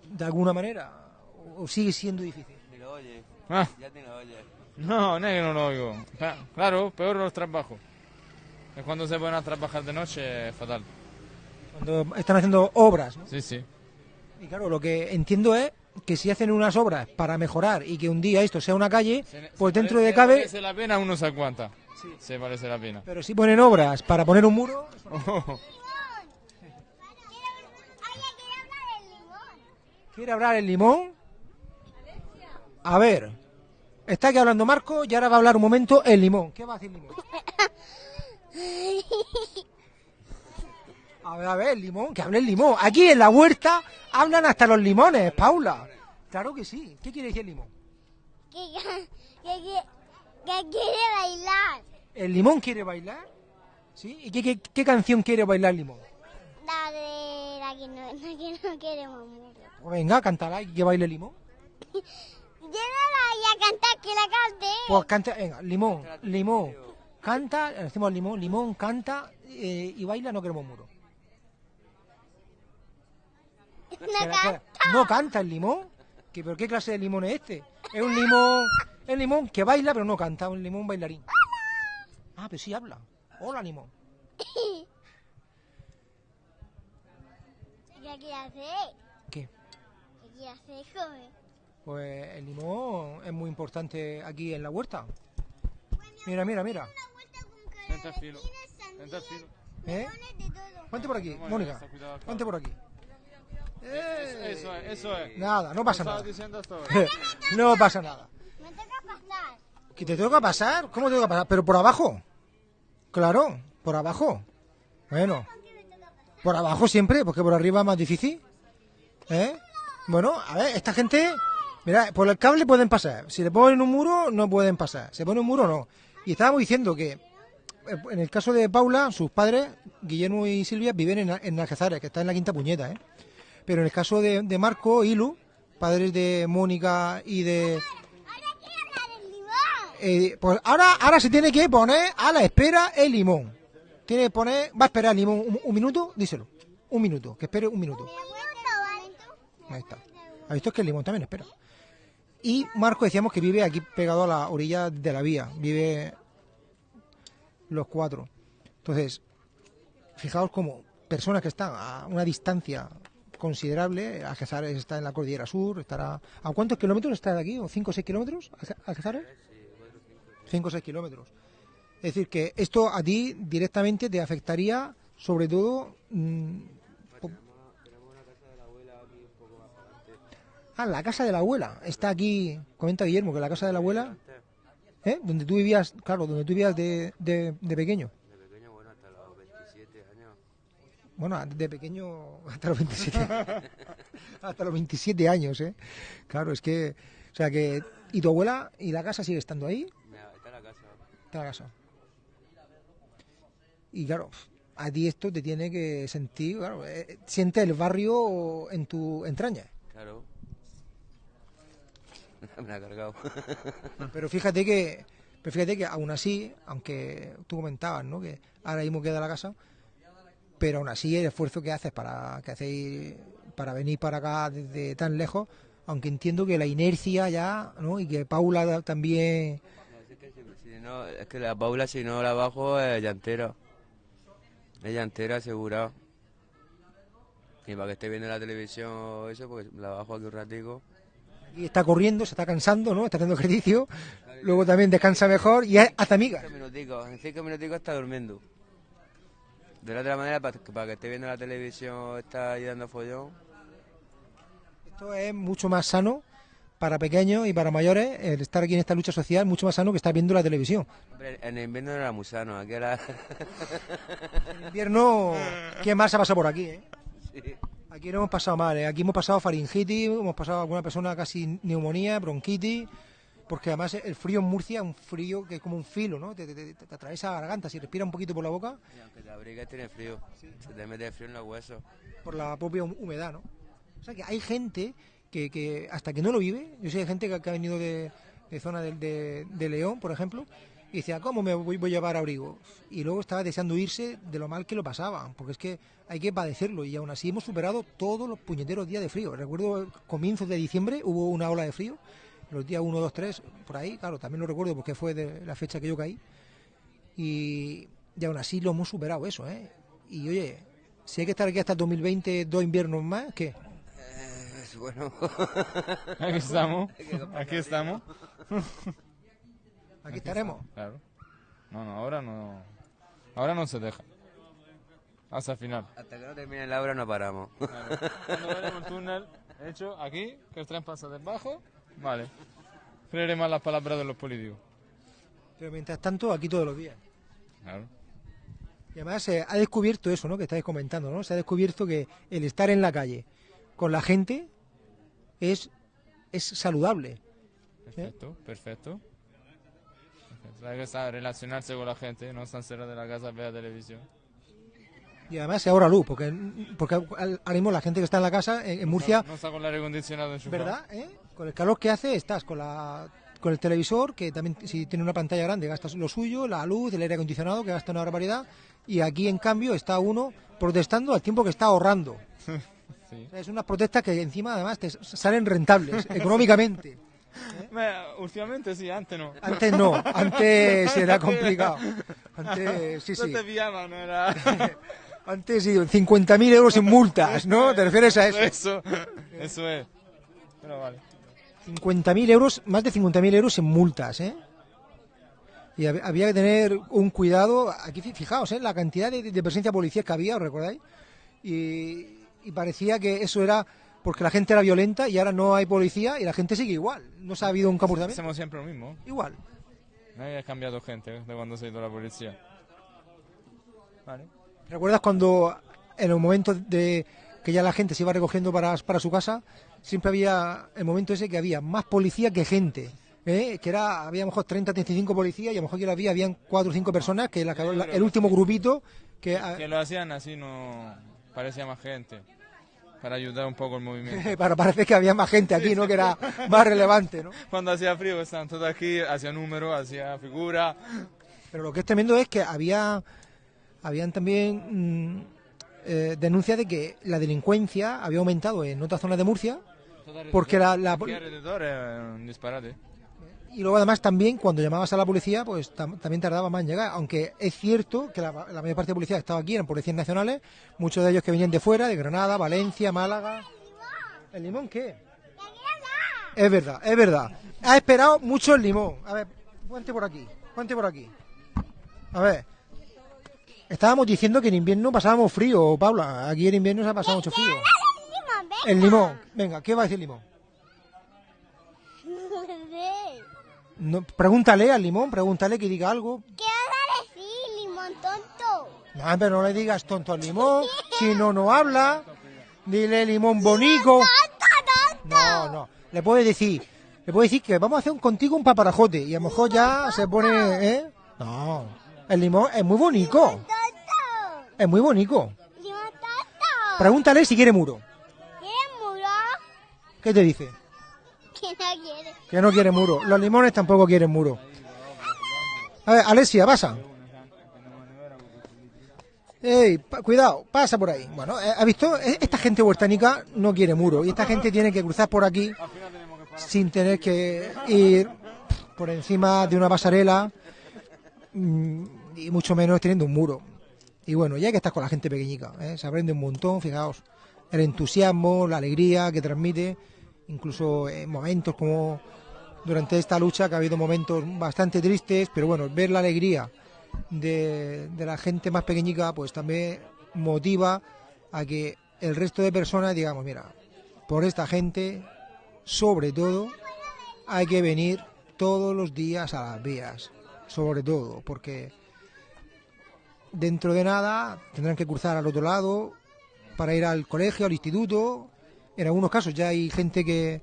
de alguna manera, o sigue siendo difícil. Ni lo oye, Ah, ya ni lo oye. No, no es que no lo oigo. Cla- Claro, peor los trabajos. Es cuando se ponen a trabajar de noche, es fatal. Cuando están haciendo obras, ¿no? Sí, sí. Y claro, lo que entiendo es que si hacen unas obras para mejorar y que un día esto sea una calle, Se- pues se dentro de cabe, Parece la pena, uno se aguanta. Se parece la pena. pero si ponen obras para poner un muro, Oh, ¿Quiere hablar el limón? A ver, está aquí hablando Marco y ahora va a hablar un momento el limón. ¿Qué va a decir limón? A ver, a ver, el limón, que hable el limón. Aquí en la huerta hablan hasta los limones, Paula. Claro que sí. ¿Qué quiere decir el limón? Que, que, que, que quiere bailar. ¿El limón quiere bailar? ¿Sí? ¿Y qué canción quiere bailar el limón? La de la que no, la que no queremos mucho. Pues venga, cántala y que baile el limón. Yo no la voy a cantar, que la cante. Pues canta, venga, limón, limón, canta, decimos limón, limón, canta eh, y baila, no queremos muro. No canta. la- no canta el limón. ¿Qué, ¿Pero qué clase de limón es este? Es un limón, es limón que baila pero no canta, un limón bailarín. Ah, pero sí habla. Hola, limón. ¿Qué hacer? ¿Qué? ¿Qué hacer, joven? Pues el limón es muy importante aquí en la huerta. Mira, mira, mira. Vente al filo. Vente al filo. ¿Eh? Ponte por aquí, Mónica. Ponte por aquí. Eh, Eso es, eso es. Nada, no pasa nada. No pasa nada. Me toca pasar. ¿Que te toca pasar? ¿Cómo te toca pasar? ¿Pero por abajo? Claro, por abajo. Bueno, por abajo siempre, porque por arriba es más difícil. ¿Eh? Bueno, a ver, esta gente, mira, por el cable pueden pasar. Si le ponen un muro, no pueden pasar. Si pone un muro, no. Y estábamos diciendo que, eh, en el caso de Paula, sus padres, Guillermo y Silvia, viven en, en Algezares, que está en la quinta puñeta, ¿eh? Pero en el caso de, de Marco y Lu, padres de Mónica y de, Ahora quiero hablar el limón. eh, pues ahora, ahora se tiene que poner a la espera el limón. Tiene que poner, va a esperar el limón un, un minuto, díselo. Un minuto, que espere un minuto. Ahí está. ¿Has visto que el limón también espera? Y Marco decíamos que vive aquí pegado a la orilla de la vía. Vive los cuatro. Entonces, fijaos como personas que están a una distancia considerable, Algezares está en la cordillera sur, estará... ¿A cuántos kilómetros está de aquí? ¿O 5 o 6 kilómetros? Alge- ¿Algezares? 5 o 6 kilómetros. Es decir, que esto a ti directamente te afectaría, sobre todo... mm, Ah, la casa de la abuela. Está aquí, comenta Guillermo, que la casa de la abuela... ¿eh? Donde tú vivías, claro, donde tú vivías de, de, de pequeño. De pequeño, bueno, hasta los 27 años. Bueno, de pequeño hasta los 27 hasta los 27 años, ¿eh? Claro, es que, o sea que, ¿y tu abuela y la casa sigue estando ahí? Está la casa. Está la casa. Y claro, a ti esto te tiene que sentir, claro, eh, siente el barrio en tu entraña. Claro. Me la ha cargado. Pero fíjate que, pero fíjate que aún así, aunque tú comentabas, ¿no? Que ahora mismo queda la casa, pero aún así el esfuerzo que haces para que hacéis para venir para acá desde tan lejos, aunque entiendo que la inercia ya, ¿no? Y que Paula también, si, no, es que la Paula, si no la bajo, es llantera. Es llantera, asegurado. Y para que esté viendo la televisión o eso, pues la bajo aquí un ratico. Y está corriendo, se está cansando, ¿no? Está haciendo ejercicio, luego también descansa mejor y hasta amiga. Cinco minuticos, en cinco minuticos está durmiendo. De la otra manera, para que, para que esté viendo la televisión, está ahí dando follón. Esto es mucho más sano para pequeños y para mayores, el estar aquí en esta lucha social, mucho más sano que estar viendo la televisión. Hombre, en el invierno no era muy sano, aquí era... En invierno, ¿quién más ha pasado por aquí, eh? sí. Aquí no hemos pasado mal, ¿eh? aquí hemos pasado faringitis, hemos pasado alguna persona casi neumonía, bronquitis, porque además el frío en Murcia es un frío que es como un filo, ¿no? Te, te- te- te atraviesa la garganta, si respira un poquito por la boca, Y aunque te abrigues, tiene frío. Se te mete frío en los huesos. por la propia hum- humedad, ¿no? O sea que hay gente que, que hasta que no lo vive, yo sé de gente que, que ha venido de, de zona de, de- de León, por ejemplo, y decía, ¿cómo me voy, voy a llevar abrigo? Y luego estaba deseando irse de lo mal que lo pasaban, porque es que hay que padecerlo y aún así hemos superado todos los puñeteros días de frío. Recuerdo comienzos de diciembre hubo una ola de frío, los días 1, 2, 3, por ahí, claro, también lo recuerdo porque fue de la fecha que yo caí. Y, y aún así lo hemos superado eso, ¿eh? Y oye, si hay que estar aquí hasta el 2020, dos inviernos más, ¿qué? Eh, es bueno. Aquí estamos. Aquí estamos. Aquí estaremos. Claro. No, no, ahora no. Ahora no se deja. Hasta el final. Hasta que no termine la obra no paramos. Claro. Cuando veremos el túnel, He hecho aquí, que el tren pasa debajo. Vale. Creeré más las palabras de los políticos. Pero mientras tanto, aquí todos los días. Claro. Y además se ha descubierto eso, ¿no? Que estáis comentando, ¿no? Se ha descubierto que el estar en la calle con la gente es, es saludable. Perfecto, perfecto. Perfecto. Hay que relacionarse con la gente, no estar cerca de la casa, ver televisión. Y además se ahorra luz, porque, porque ahora mismo la gente que está en la casa, en, en Murcia, No, no está con el aire acondicionado enchufado. ¿verdad? ¿Eh? Con el calor que hace, estás con la con el televisor, que también si tiene una pantalla grande gastas lo suyo, la luz, el aire acondicionado, que gasta una barbaridad, y aquí en cambio está uno protestando al tiempo que está ahorrando. Sí. O sea, es unas protestas que encima además te salen rentables económicamente. Me- últimamente sí, antes no. Antes no, antes era complicado. Antes, sí, No sí. te pillaban, no era... Antes sí, 50.000 euros en multas, ¿no? ¿Te refieres a eso? Eso, eso es. Pero vale. 50.000 euros, más de 50.000 euros en multas, ¿eh? Y hab- había que tener un cuidado. Aquí, fi- fijaos, ¿eh? La cantidad de, de presencia policial que había, ¿os recordáis? Y, y parecía que eso era porque la gente era violenta y ahora no hay policía y la gente sigue igual. No se ha habido un comportamiento. Hacemos siempre lo mismo. Igual. Nadie ha cambiado gente de cuando se ha ido la policía. Vale. ¿Recuerdas cuando en el momento de que ya la gente se iba recogiendo para, para su casa, siempre había el momento ese que había más policía que gente? ¿eh? Que era, había a lo mejor 30, 35 policías y a lo mejor que había, habían 4 o 5 personas, que la- la- el último grupito, que, ah, Que lo hacían así, no parecía más gente. Para ayudar un poco el movimiento. para parecer que había más gente aquí, ¿no? Que era más relevante, ¿no? Cuando hacía frío estaban todos aquí, hacía números, hacía figura. Pero lo que es tremendo es que había, habían también mm, eh, denuncias de que la delincuencia había aumentado en otras zonas de Murcia, porque la, la, alrededor es un disparate. Y luego además también cuando llamabas a la policía, pues tam- también tardaba más en llegar, aunque es cierto que la, la mayor parte de policías que estaba aquí eran policías nacionales, muchos de ellos que venían de fuera, de Granada, Valencia, Málaga. ¿El limón qué? Es verdad, es verdad. Ha esperado mucho el limón. A ver, ponte por aquí, ponte por aquí. A ver. Estábamos diciendo que en invierno pasábamos frío, Paula. Aquí en invierno se ha pasado mucho frío. El limón. Venga, ¿qué va a decir el limón? No, pregúntale al limón, pregúntale que diga algo. ¿Qué vas a decir, limón tonto? No, pero no le digas tonto al limón, si no, no habla. Dile limón bonito. No, no. Le puedes decir, le puedes decir que vamos a hacer un- contigo un paparajote y a lo mejor ya se pone, ¿eh? No. El limón es muy bonito. ¡Tonto! Es muy bonito. ¡Limón tonto! Pregúntale si quiere muro. ¿Quieres muro? ¿Qué te dice? Que no quiere. Que no quiere muro. Los limones tampoco quieren muro. A ver, Alessia, pasa. Ey, cuidado, pasa por ahí. Bueno, eh, ¿ha visto? E- Esta gente huertánica no quiere muro y esta gente tiene que cruzar por aquí sin tener que ir por encima de una pasarela mm, y mucho menos teniendo un muro. Y bueno, ya que estás con la gente pequeñica, ¿eh? se aprende un montón, fijaos, el entusiasmo, la alegría que transmite, incluso en momentos como durante esta lucha, que ha habido momentos bastante tristes, pero bueno, ver la alegría de, de la gente más pequeñica, pues también motiva a que el resto de personas digamos, mira, por esta gente, sobre todo, hay que venir todos los días a las vías, sobre todo, porque dentro de nada tendrán que cruzar al otro lado para ir al colegio, al instituto. En algunos casos ya hay gente que,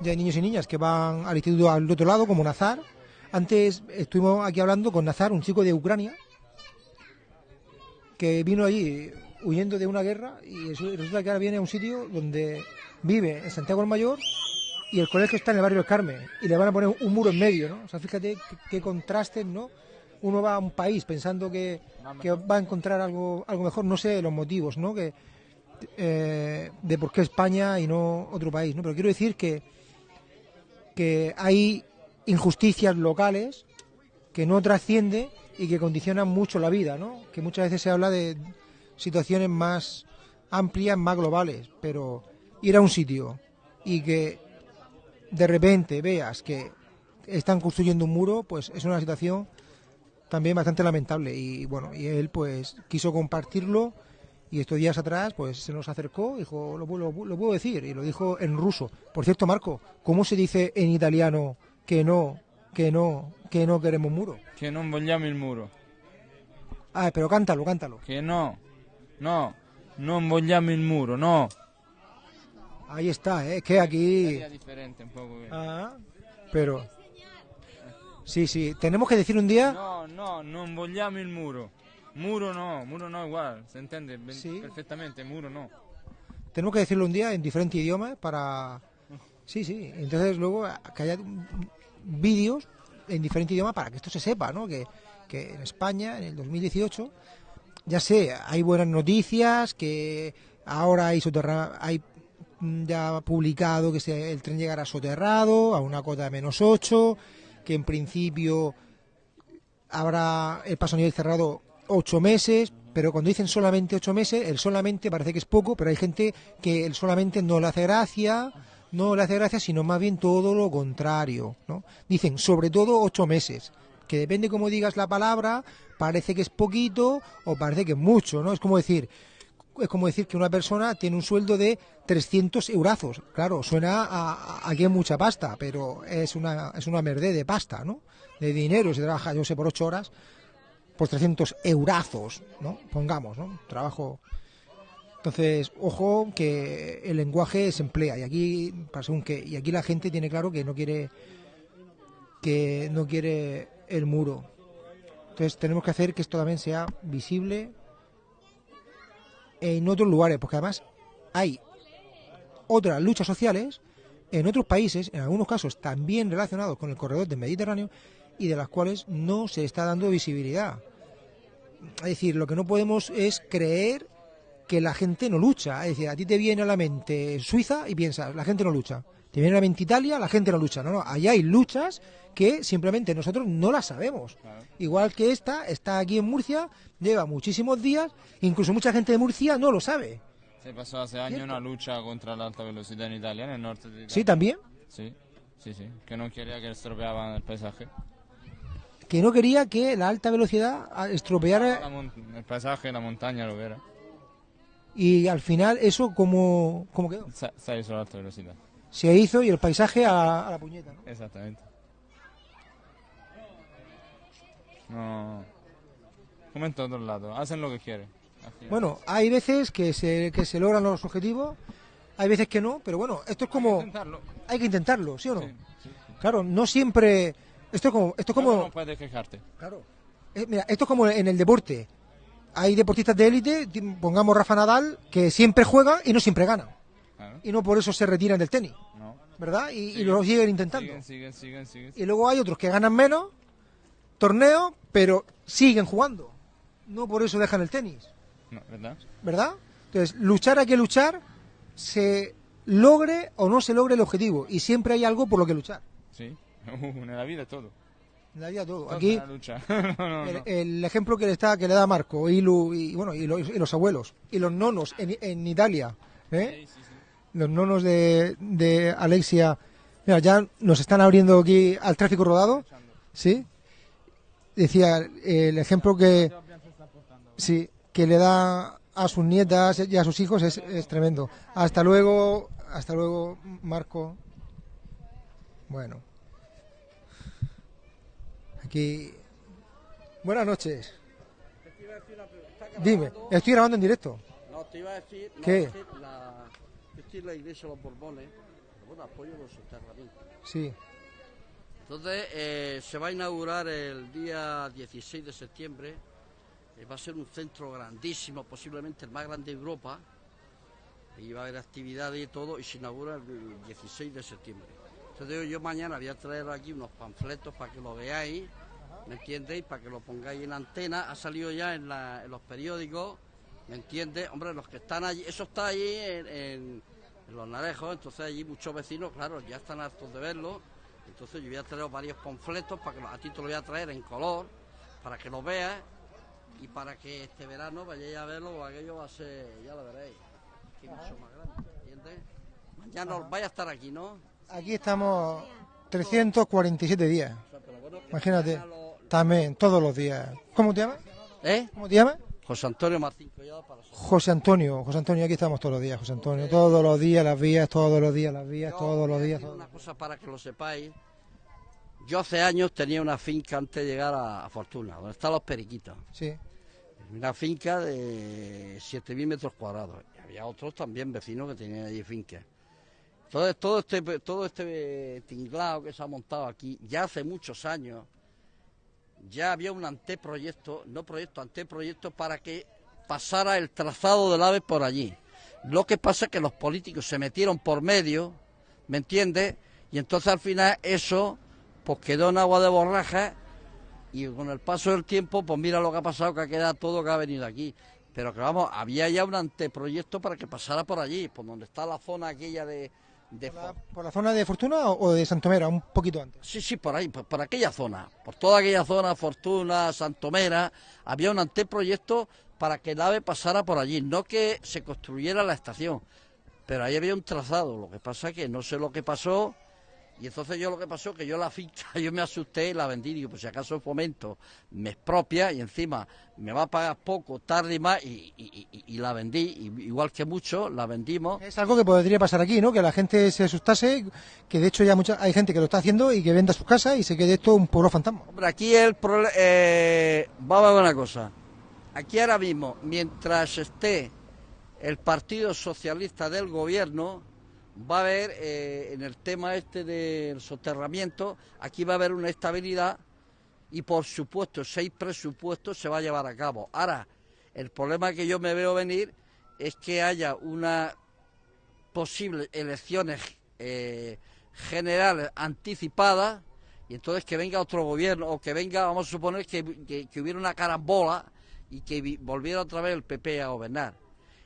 ya hay niños y niñas que van al instituto al otro lado, como Nazar. Antes estuvimos aquí hablando con Nazar, un chico de Ucrania, que vino allí huyendo de una guerra y resu- resulta que ahora viene a un sitio donde vive en Santiago el Mayor y el colegio está en el barrio del Carmen y le van a poner un muro en medio, ¿no? O sea, fíjate qué, qué contrastes, ¿no? Uno va a un país pensando que, que va a encontrar algo, algo mejor, no sé los motivos, ¿no? Que, eh, de por qué España y no otro país, ¿no? Pero quiero decir que, que hay injusticias locales que no trasciende y que condicionan mucho la vida, ¿no? Que muchas veces se habla de situaciones más amplias, más globales, pero ir a un sitio y que de repente veas que están construyendo un muro, pues es una situación también bastante lamentable y bueno, y él pues quiso compartirlo Y estos días atrás, pues se nos acercó, dijo, lo, lo lo puedo decir, y lo dijo en ruso. Por cierto, Marco, ¿cómo se dice en italiano que no, que no, que no queremos muro? Che non vogliamo il muro. Ah, pero cántalo, cántalo. Che no, no, non vogliamo il muro, no. Ahí está, ¿eh? es que aquí... È differente un poco. Ah, pero... Sí, sí, tenemos que decir un día... No, no, non vogliamo il muro. Muro no, muro no igual, se entiende Sí. perfectamente, muro no. Tenemos que decirlo un día en diferentes idiomas para... Sí, sí. Entonces luego que haya vídeos en diferentes idiomas para que esto se sepa, ¿no? Que, que en España, en el 2018, ya sé, hay buenas noticias, que ahora hay, soterra- hay mm, ya publicado que el tren llegará soterrado a una cota de menos 8, que en principio habrá el paso a nivel cerrado ocho meses, pero cuando dicen solamente ocho meses, el solamente parece que es poco, pero hay gente que el solamente no le hace gracia, no le hace gracia, sino más bien todo lo contrario, ¿no? Dicen sobre todo ocho meses, que depende cómo digas la palabra, parece que es poquito o parece que es mucho, ¿no? Es como decir, es como decir que una persona tiene un sueldo de 300 eurazos. Claro, suena a, a- que es mucha pasta, pero es una, es una merdé de pasta, ¿no? De dinero, se trabaja, yo sé, por 8 horas, por 300 eurazos, ¿no? Pongamos, ¿no? Trabajo. Entonces, ojo que el lenguaje se emplea y aquí, según qué, y aquí la gente tiene claro que no quiere que no quiere el muro. Entonces tenemos que hacer que esto también sea visible en otros lugares, porque además hay otras luchas sociales en otros países, en algunos casos también relacionados con el corredor del Mediterráneo, y de las cuales no se está dando visibilidad. Es decir, lo que no podemos es creer que la gente no lucha. Es decir, a ti te viene a la mente Suiza y piensas, la gente no lucha. Te viene a la mente Italia, la gente no lucha. No, no, allá hay luchas que simplemente nosotros no las sabemos. Igual que esta, está aquí en Murcia, lleva muchísimos días, incluso mucha gente de Murcia no lo sabe. Se pasó hace años Cierto. una lucha contra la alta velocidad en Italia, en el norte de Italia. Sí, también. Sí, sí, sí, que no quería que estropeaban el paisaje. Que no quería que la alta velocidad La estropeara el paisaje, la montaña, lo que era. y al final eso como, como quedó. Se, se hizo la alta velocidad. Se hizo y el paisaje a, a la puñeta. ¿no? Exactamente. No. Como en todos lados, hacen lo que quieren. Bueno, hay veces que se, que se logran los objetivos, hay veces que no, pero bueno, esto es como... Intentarlo. Hay que intentarlo, ¿sí o no? Sí, sí. Claro, no siempre... Esto es como... Esto como no puedes quejarte. claro. Eh, mira, esto es como en el deporte. Hay deportistas de élite, pongamos Rafa Nadal, que siempre juega y no siempre gana. Claro, Y no por eso se retiran del tenis, no. ¿verdad? Y, y Siguen, lo siguen intentando. Siguen, siguen, siguen, siguen. Y luego hay otros que ganan menos torneos, pero siguen jugando. No por eso dejan el tenis. No, ¿verdad? ¿verdad? Entonces, luchar hay que luchar, se logre o no se logre el objetivo, y siempre hay algo por lo que luchar. Sí. en la vida todo. En la vida todo. Todo Aquí, una lucha. no, no, el, ejemplo que le está que le da Marco y, Lu- y bueno y los, y los abuelos y los nonos en, en Italia, ¿eh? Sí, sí, sí. los nonos de, de Alexia, mira ya nos están abriendo aquí al tráfico rodado, sí. Decía el ejemplo que sí que le da a sus nietas y a sus hijos es, es tremendo. Hasta luego, hasta luego, Marco. Bueno. Aquí. Buenas noches. Dime, estoy grabando en directo. No, te iba a decir, no, ¿Qué? que la, iglesia de los Borbones, bueno, apoyo los soterramientos. Sí. Entonces, eh, se va a inaugurar el día 16 de septiembre, eh, va a ser un centro grandísimo, posiblemente el más grande de Europa, y va a haber actividades y todo, y se inaugura el 16 de septiembre. Entonces yo, yo mañana voy a traer aquí unos panfletos para que lo veáis, ¿me entiendéis? Para que lo pongáis en antena, ha salido ya en, la- en los periódicos, ¿me entiendes? Hombre, los que están allí, eso está allí en, en- en los narejos, entonces allí muchos vecinos, claro, ya están hartos de verlo, entonces yo voy a traer varios panfletos, para que a ti te lo voy a traer en color, para que lo veas, y para que este verano vayáis a verlo, aquello va a ser, ya lo veréis, es mucho más grande, ¿entiendes? Mañana os vais a estar aquí, ¿no? Aquí estamos 347 días. Imagínate. También, todos los días. ¿Cómo te llamas? ¿Eh? ¿Cómo te llamas? José Antonio Martín Collado para José Antonio, José Antonio, aquí estamos todos los días, José Antonio, todos los días las vías, todos los días las vías, todos los días. todos Una cosa para que lo sepáis. Yo hace años tenía una finca antes de llegar a, a Fortuna, donde están los periquitos. Sí, Una finca de 7.000 metros cuadrados. Y había otros también vecinos que tenían allí fincas. Entonces, todo este, todo este tinglado que se ha montado aquí, ya hace muchos años, ya había un anteproyecto, no proyecto, anteproyecto para que pasara el trazado del AVE por allí. Lo que pasa es que los políticos se metieron por medio, ¿me entiendes? Y entonces al final eso pues quedó en agua de borraja y con el paso del tiempo, pues mira lo que ha pasado, que ha quedado todo que ha venido aquí. Pero que vamos, había ya un anteproyecto para que pasara por allí, por donde está la zona aquella de... de ¿Por la, por la zona de Fortuna o de Santomera? Un poquito antes. Sí, sí, por ahí, por, por aquella zona, por toda aquella zona, Fortuna, Santomera, había un anteproyecto para que el AVE pasara por allí, no que se construyera la estación, pero ahí había un trazado, lo que pasa es que no sé lo que pasó, y entonces yo lo que pasó, que yo la finca, yo me asusté y la vendí, digo, pues si acaso el fomento me expropia y encima me va a pagar poco, tarde y más, y, y- y- y la vendí, y- igual que mucho, la vendimos, Es algo que podría pasar aquí, ¿no? Que la gente se asustase, que de hecho ya mucha, hay gente que lo está haciendo y que venda sus casas y se quede esto un pueblo fantasma. Hombre, aquí el problema. vamos a ver una cosa. Aquí ahora mismo, mientras esté el Partido Socialista del Gobierno, va a haber, eh, en el tema este del soterramiento, aquí va a haber una estabilidad y, por supuesto, seis presupuestos se va a llevar a cabo. Ahora, el problema que yo me veo venir es que haya una posibles elecciones eh, generales anticipadas y entonces que venga otro gobierno o que venga, vamos a suponer que, que- que hubiera una carambola y que vi- volviera otra vez el PP a gobernar.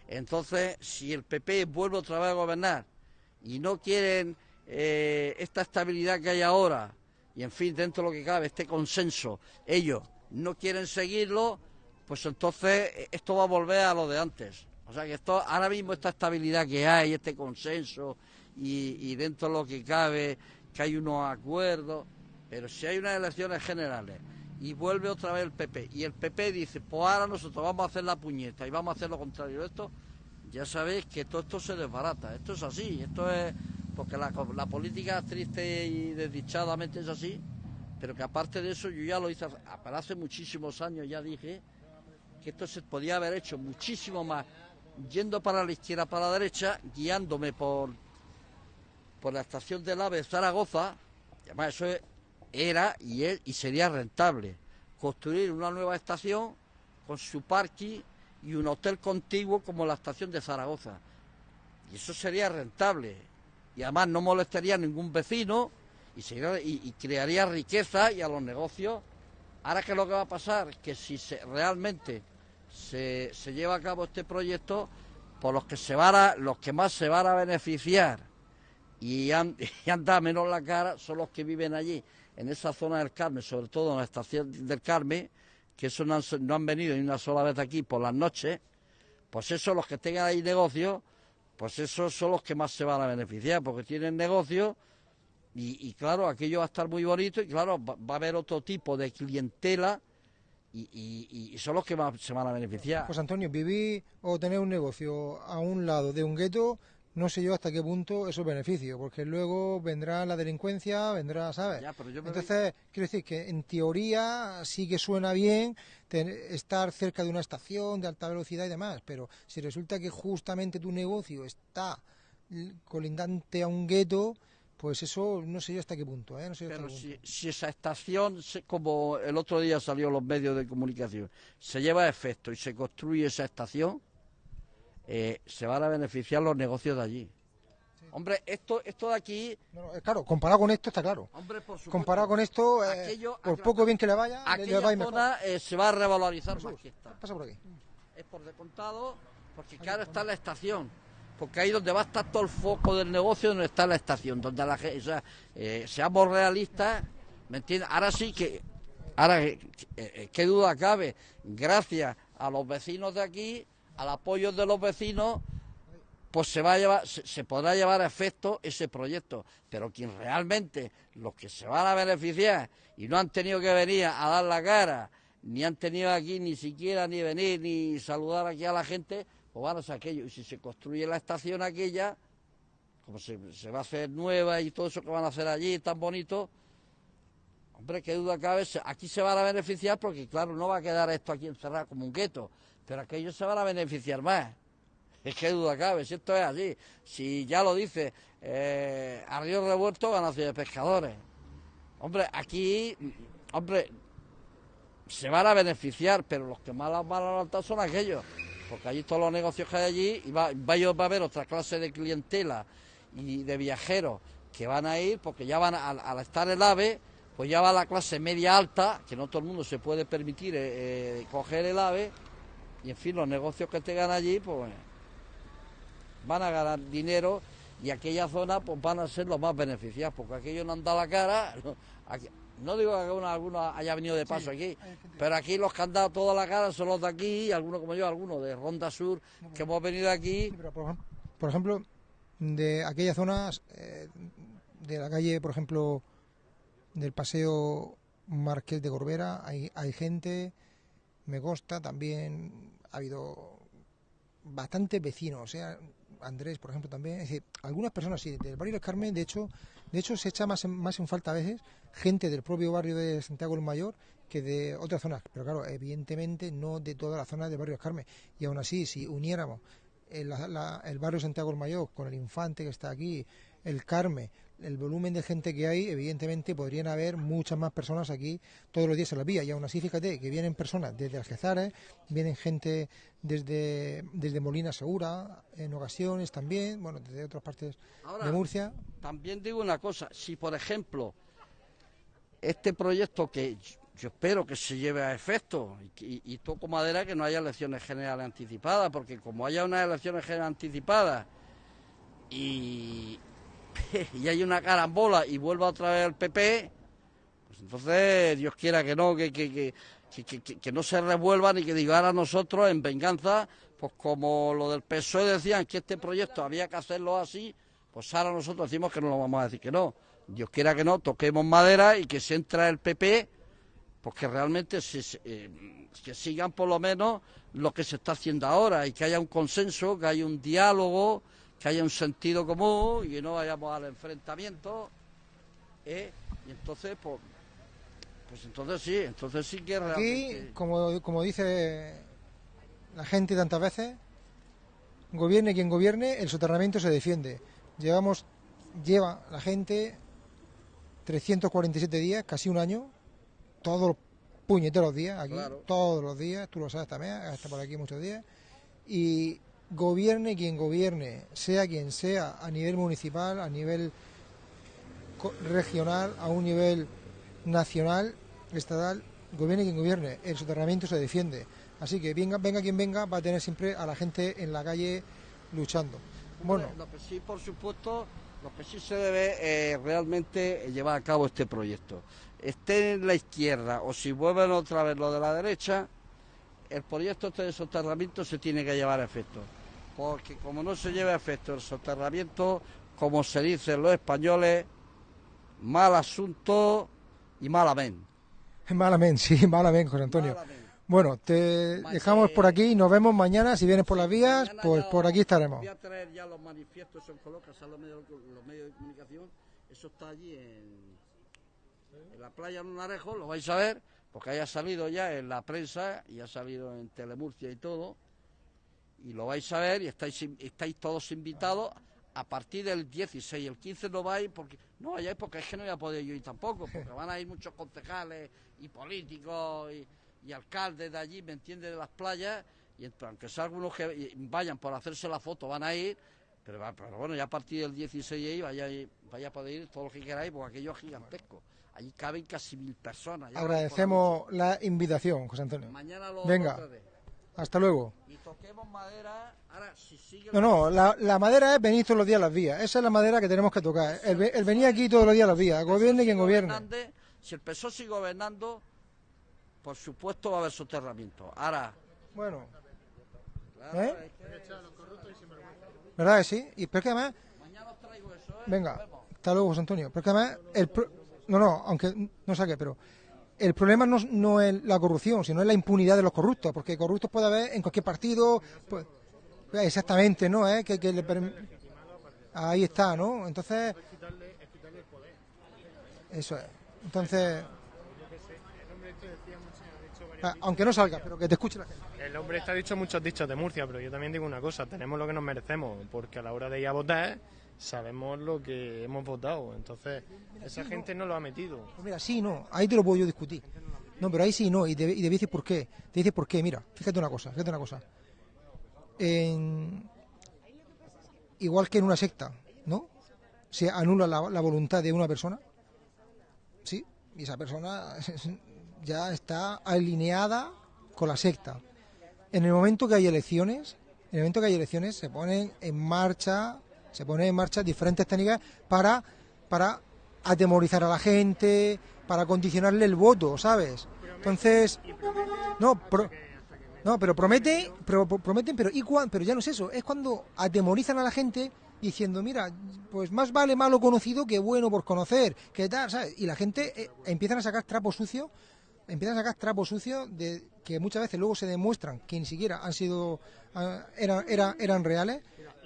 Entonces, si el PP vuelve otra vez a gobernar y no quieren eh, esta estabilidad que hay ahora y en fin, dentro de lo que cabe, este consenso, ellos no quieren seguirlo, pues entonces eh, esto va a volver a lo de antes. O sea que esto, ahora mismo esta estabilidad que hay, este consenso y, y dentro de lo que cabe, que hay unos acuerdos, pero si hay unas elecciones generales y vuelve otra vez el PP y el PP dice, pues ahora nosotros vamos a hacer la puñeta y vamos a hacer lo contrario de esto, ya sabéis que todo esto se desbarata. Esto es así, esto es porque la, la política triste y desdichadamente es así, pero que aparte de eso yo ya lo hice hace- pero hace muchísimos años, ya dije que esto se podía haber hecho muchísimo más yendo para la izquierda, para la derecha, guiándome por, por la estación del AVE de Zaragoza, y además eso es- era y, es, y sería rentable, construir una nueva estación con su parking y un hotel contiguo como la estación de Zaragoza. Y eso sería rentable. Y además no molestaría a ningún vecino y, y- crearía riqueza y a los negocios. Ahora que lo que va a pasar, que si se, realmente se, se lleva a cabo este proyecto, por los que se van a, los que más se van a beneficiar y y han dado menos la cara son los que viven allí, en esa zona del Carmen, sobre todo en la estación del Carmen, que eso no han, venido ni una sola vez aquí por las noches, pues esos los que tengan ahí negocio, pues esos son los que más se van a beneficiar, porque tienen negocio y, claro, aquello va a estar muy bonito y claro, va, va a haber otro tipo de clientela y, y- y son los que más se van a beneficiar. Pues Antonio, vivir o tener un negocio a un lado de un gueto, no sé yo hasta qué punto eso es beneficio, porque luego vendrá la delincuencia, vendrá, ¿sabes? Ya, pero yo Entonces, quiero decir que en teoría sí que suena bien ten- estar cerca de una estación de alta velocidad y demás, pero si resulta que justamente tu negocio está colindante a un gueto, pues eso no sé yo hasta qué punto, ¿eh? No sé yo Pero qué si, punto. si esa estación, como el otro día salió en los medios de comunicación, se lleva a efecto y se construye esa estación, eh, se van a beneficiar los negocios de allí. Hombre, esto, esto de aquí, No, no, eh, claro, comparado con esto está claro. hombre, por supuesto, Comparado con esto, eh, Aquello- por poco bien que le vaya, le- le aquella va mejor. zona eh, se va a revalorizar más que esta. Pasa por aquí. Es por descontado, porque claro está la estación. Porque ahí donde va a estar todo el foco del negocio, donde está la estación, donde la gente, o sea, eh, seamos realistas, ¿me entiendes? Ahora sí que, ahora, qué duda cabe, gracias a los vecinos de aquí, al apoyo de los vecinos, pues se va a llevar, se, se podrá llevar a efecto ese proyecto. Pero quien realmente, los que se van a beneficiar y no han tenido que venir a dar la cara, ni han tenido aquí ni siquiera ni venir ni saludar aquí a la gente, pues van a hacer aquello. Y si se construye la estación aquella, como se, se va a hacer nueva y todo eso que van a hacer allí tan bonito, hombre, qué duda cabe, aquí se van a beneficiar porque claro, no va a quedar esto aquí encerrado como un gueto, pero aquellos se van a beneficiar más. Es que duda cabe, si esto es así. Si ya lo dice, eh, a río revuelto van a ser pescadores. Hombre, aquí, hombre, se van a beneficiar, pero los que más van a levantar son aquellos. Porque allí todos los negocios que hay allí, y va, va, a haber otra clase de clientela y de viajeros que van a ir, porque ya van a- al, al estar el AVE, pues ya va la clase media alta, que no todo el mundo se puede permitir eh, eh, coger el AVE, y en fin, los negocios que tengan allí, pues van a ganar dinero y aquella zona pues van a ser los más beneficiados, porque aquellos no han dado la cara. No, aquí- no digo que alguno, alguno haya venido de paso aquí, pero aquí los que han dado toda la cara son los de aquí, algunos como yo, algunos de Ronda Sur, que hemos venido aquí. Sí, pero por, por ejemplo, de aquellas zonas, eh, de la calle, por ejemplo, del paseo Marqués de Corbera, hay, hay gente, me consta, también ha habido bastantes vecinos, o sea, Andrés, por ejemplo, también, es decir, algunas personas sí, del barrio del Carmen, de hecho, de hecho se echa más en, más en falta a veces gente del propio barrio de Santiago el Mayor que de otras zonas, pero claro, evidentemente no de toda la zona del barrio del Carmen, y aún así, si uniéramos el, la- el barrio Santiago el Mayor con el Infante que está aquí, el Carmen, el volumen de gente que hay, evidentemente podrían haber muchas más personas aquí todos los días en la vía. Y aún así, fíjate que vienen personas desde Algezares, vienen gente desde, desde Molina Segura, en ocasiones también, bueno, desde otras partes Ahora, de Murcia. También digo una cosa, si por ejemplo este proyecto que yo- espero que se lleve a efecto y, y toco madera que no haya elecciones generales anticipadas, porque como haya unas elecciones generales anticipadas y, y hay una carambola y vuelva otra vez el PP, pues entonces Dios quiera que no, que, que, que, que, que- que- no se revuelvan y que digan a nosotros en venganza, pues como lo del PSOE decían que este proyecto había que hacerlo así, pues ahora nosotros decimos que no lo vamos a decir que no. Dios quiera que no, toquemos madera y que se entra el PP, pues que realmente se, se- eh, que sigan por lo menos lo que se está haciendo ahora y que haya un consenso, que haya un diálogo, que haya un sentido común y que no vayamos al enfrentamiento. ¿eh? Y entonces, pues, pues entonces sí, entonces sí que Aquí, realmente... como, como dice la gente tantas veces, gobierne quien gobierne, el soterramiento se defiende. Llevamos, lleva la gente 347 días, casi un año, todos los puñeteros días aquí, Claro. todos los días, tú lo sabes también, hasta por aquí muchos días, y gobierne quien gobierne, sea quien sea, a nivel municipal, a nivel regional, a un nivel nacional, estatal, gobierne quien gobierne, el soterramiento se defiende. Así que venga, venga quien venga, va a tener siempre a la gente en la calle luchando. Bueno, Lo que sí, por supuesto, lo que sí se debe eh, realmente llevar a cabo este proyecto. Esté en la izquierda o si vuelven otra vez lo de la derecha, el proyecto de soterramiento se tiene que llevar a efecto. Porque como no se lleva a efecto el soterramiento, como se dicen los españoles, mal asunto y mal amén. malamente, sí, malamente, José Antonio. Mal amén. Bueno, te dejamos por aquí, nos vemos mañana, si vienes por las vías, pues por aquí estaremos. Voy a traer ya los manifiestos, son colocas a los medios, los medios de comunicación. Eso está allí en, en la playa Lunarejo, lo vais a ver, porque haya salido ya en la prensa y ha salido en Telemurcia y todo. Y lo vais a ver y estáis, estáis todos invitados a partir del 16. El 15 no vais porque no vayáis porque es que no voy a poder yo ir tampoco, porque van a ir muchos concejales y políticos y, y alcaldes de allí, ¿me entiendes?, de las playas. Y aunque sea algunos que vayan por hacerse la foto, van a ir. Pero, pero bueno, ya a partir del 16 ahí vaya, vaya a poder ir todo lo que queráis, porque aquello es gigantesco. Allí caben casi mil personas. Agradecemos la invitación, José Antonio. Mañana lo Venga. lo. Hasta luego. Y toquemos madera. Ahora, si sigue. No, no, la, la madera es venir todos los días a las vías. Esa es la madera que tenemos que tocar. El, el venir aquí todos los días a las vías. Gobierne quien gobierne. Si el PSOE sigue gobernando, por supuesto va a haber soterramiento. Ahora, Bueno, ¿Eh? ¿verdad que sí? Y pero que además, mañana os traigo eso, ¿eh? venga, hasta luego, José Antonio. Pero que además, el pro- no, no, aunque no saque, pero el problema no, no es la corrupción, sino es la impunidad de los corruptos, porque corruptos puede haber en cualquier partido, pues, exactamente, ¿no? ¿Eh? Que, le Ahí está, ¿no? Entonces, eso es. Entonces, ah, aunque no salga, pero que te escuche la gente. El hombre está dicho muchos dichos de Murcia, pero yo también digo una cosa, tenemos lo que nos merecemos, porque a la hora de ir a votar sabemos lo que hemos votado, entonces esa gente no lo ha metido. Pues mira, sí, no, ahí te lo puedo yo discutir. No, pero ahí sí, no, y te, y te decir por qué. Te dice por qué, mira, fíjate una cosa, fíjate una cosa. En- igual que en una secta, ¿no? Se anula la, la voluntad de una persona, ¿sí? Y esa persona ya está alineada con la secta. En el momento que hay elecciones, en el momento que hay elecciones, se ponen en marcha, se ponen en marcha diferentes técnicas para, para atemorizar a la gente, para condicionarle el voto, ¿sabes? Entonces, no, no, pero promete, prometen, pero, ¿y cuán- pero ya no es eso, es cuando atemorizan a la gente diciendo, mira, pues más vale malo conocido que bueno por conocer, que tal, ¿sabes? Y la gente eh, empiezan a sacar trapos sucios, empiezan a sacar trapos sucios de que muchas veces luego se demuestran que ni siquiera han sido, ah, eran, eran reales.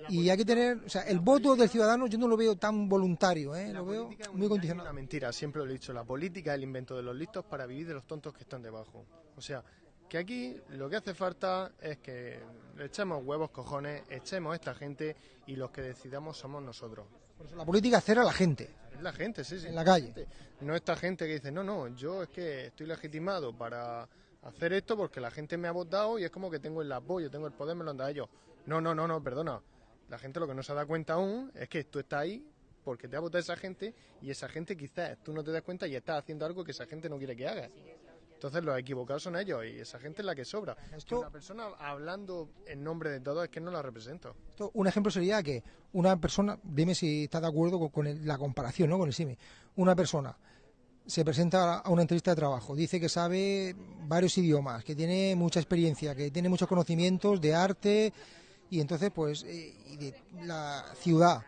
Y hay que tener, o sea, el voto del ciudadano yo no lo veo tan voluntario, ¿eh? lo veo muy Una condicionado. mentira, siempre lo he dicho, la política es el invento de los listos para vivir de los tontos que están debajo. O sea, que aquí lo que hace falta es que le echemos huevos, cojones, echemos a esta gente y los que decidamos somos nosotros. Por eso la política es hacer a la gente. Es la gente, sí, sí. En la calle. No esta gente que dice, no, no, yo es que estoy legitimado para hacer esto porque la gente me ha votado y es como que tengo el apoyo, tengo el poder, me lo han dado ellos. No, no, no, no, perdona. La gente lo que no se da cuenta aún es que tú estás ahí porque te ha votado esa gente y esa gente quizás tú no te das cuenta y estás haciendo algo que esa gente no quiere que hagas. Entonces los equivocados son ellos y esa gente es la que sobra. Esto- una persona hablando en nombre de todos es que no la represento. Esto, un ejemplo sería que una persona, dime si está de acuerdo con, con el- la comparación, ¿no? Con el SIMI. Una persona se presenta a una entrevista de trabajo, dice que sabe varios idiomas, que tiene mucha experiencia, que tiene muchos conocimientos de arte y entonces pues eh, y de la ciudad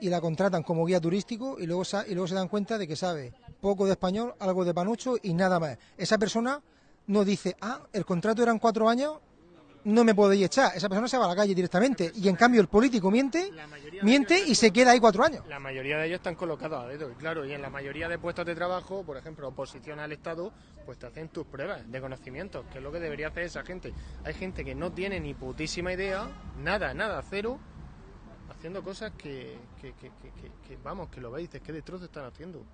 y la contratan como guía turístico y luego y luego se dan cuenta de que sabe poco de español, algo de panucho y nada más. Esa persona no dice, ah, el contrato eran cuatro años, no me podéis echar. Esa persona se va a la calle directamente. Y en cambio el político miente, miente y se queda ahí cuatro años. La mayoría de ellos están colocados a dedo, claro, y en la mayoría de puestos de trabajo, por ejemplo, oposición al Estado, pues te hacen tus pruebas de conocimiento, que es lo que debería hacer esa gente. Hay gente que no tiene ni putísima idea, nada, nada, cero, haciendo cosas que, que, que, que- que- que, vamos, que lo veis, dices, qué destrozo están haciendo.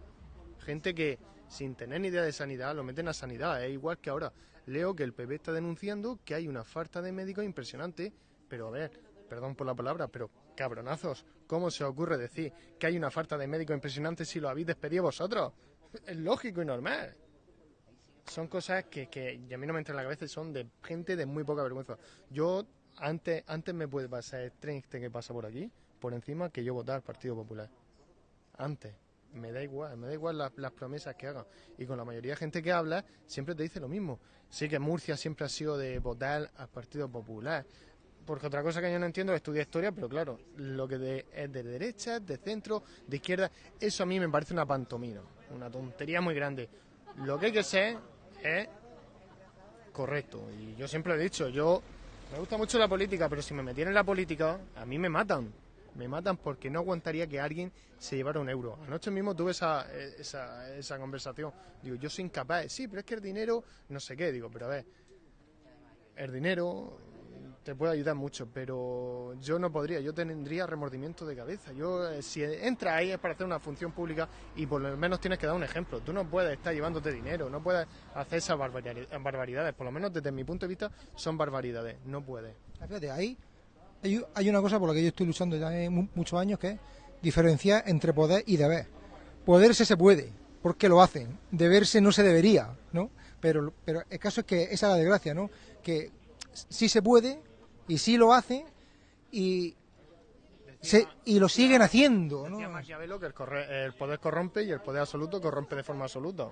Gente que sin tener ni idea de sanidad lo meten a sanidad, es igual que ahora. Leo que el PP está denunciando que hay una falta de médicos impresionante, pero a ver, perdón por la palabra, pero cabronazos, ¿cómo se ocurre decir que hay una falta de médicos impresionante si lo habéis despedido vosotros? Es lógico y normal. Son cosas que, que a mí no me entran en la cabeza y son de gente de muy poca vergüenza. Yo, antes, antes me puede pasar el tren que pasa por aquí, por encima, que yo votar al Partido Popular. Antes. Me da igual, me da igual las, promesas que hagan. Y con la mayoría de gente que habla, siempre te dice lo mismo. Sí que Murcia siempre ha sido de votar al Partido Popular. Porque otra cosa que yo no entiendo es estudiar historia, pero claro, lo que de- es de derecha, de centro, de izquierda, eso a mí me parece una pantomima, una tontería muy grande. Lo que hay que ser es correcto. Y yo siempre he dicho, yo me gusta mucho la política, pero si me metiera en la política, a mí me matan. Me matan porque no aguantaría que alguien se llevara un euro. Anoche mismo tuve esa, esa, esa conversación. Digo, yo soy incapaz. Sí, pero es que el dinero, no sé qué. Digo, pero a ver, el dinero te puede ayudar mucho, pero yo no podría, yo tendría remordimiento de cabeza. Yo, eh, si entras ahí es para hacer una función pública y por lo menos tienes que dar un ejemplo. Tú no puedes estar llevándote dinero, no puedes hacer esas barbari- barbaridades. Por lo menos desde mi punto de vista son barbaridades. No puedes. Fíjate, ahí hay, hay una cosa por la que yo estoy luchando ya muchos años que es diferenciar entre poder y deber. Poderse se puede, porque lo hacen. Deberse no se debería, ¿no? Pero, pero el caso es que esa es la desgracia, ¿no? Que sí se puede y sí lo hacen y, se, y lo siguen haciendo, ¿no? Maquiavelo que el, corre- el poder corrompe y el poder absoluto corrompe de forma absoluta.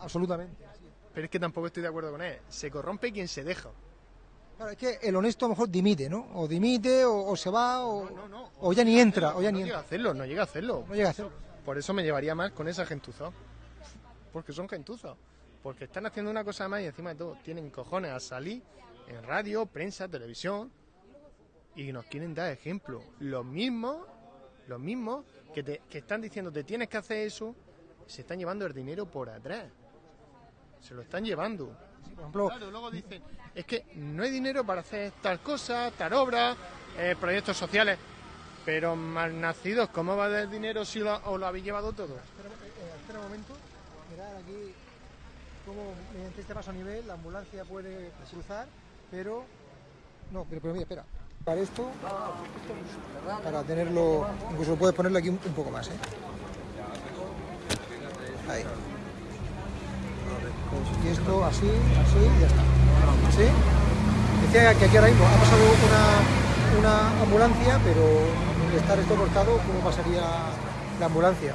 Absolutamente. Pero es que tampoco estoy de acuerdo con él. Se corrompe quien se deja. Claro, es que el honesto a lo mejor dimite, ¿no? O dimite, o, o se va, o, No, no. o ya ni entra, o ya no ni llega a entra. hacerlo, no llega a hacerlo. No llega a hacerlo. Por eso me llevaría más con esa gentuza. porque son gentuzos. Porque están haciendo una cosa más y encima de todo tienen cojones a salir en radio, prensa, televisión y nos quieren dar ejemplo. Los mismos, los mismos que, te, que están diciendo te tienes que hacer eso, se están llevando el dinero por atrás. Se lo están llevando. Por ejemplo, Claro, luego dicen, es que no hay dinero para hacer tal cosa, tal obra, eh, proyectos sociales. Pero malnacidos, ¿cómo va a dar dinero si lo, os lo habéis llevado todo? Espera, eh, espera un momento. Mirad aquí cómo mediante este paso a nivel la ambulancia puede cruzar, pero... No, pero, pero mira, espera. Para esto, para tenerlo, incluso puedes ponerlo aquí un, un poco más, ¿eh? Ahí. Y esto así, así y ya está. ¿Sí? Decía que aquí ahora mismo ha pasado una, una ambulancia, pero al estar esto cortado, ¿cómo pasaría la ambulancia?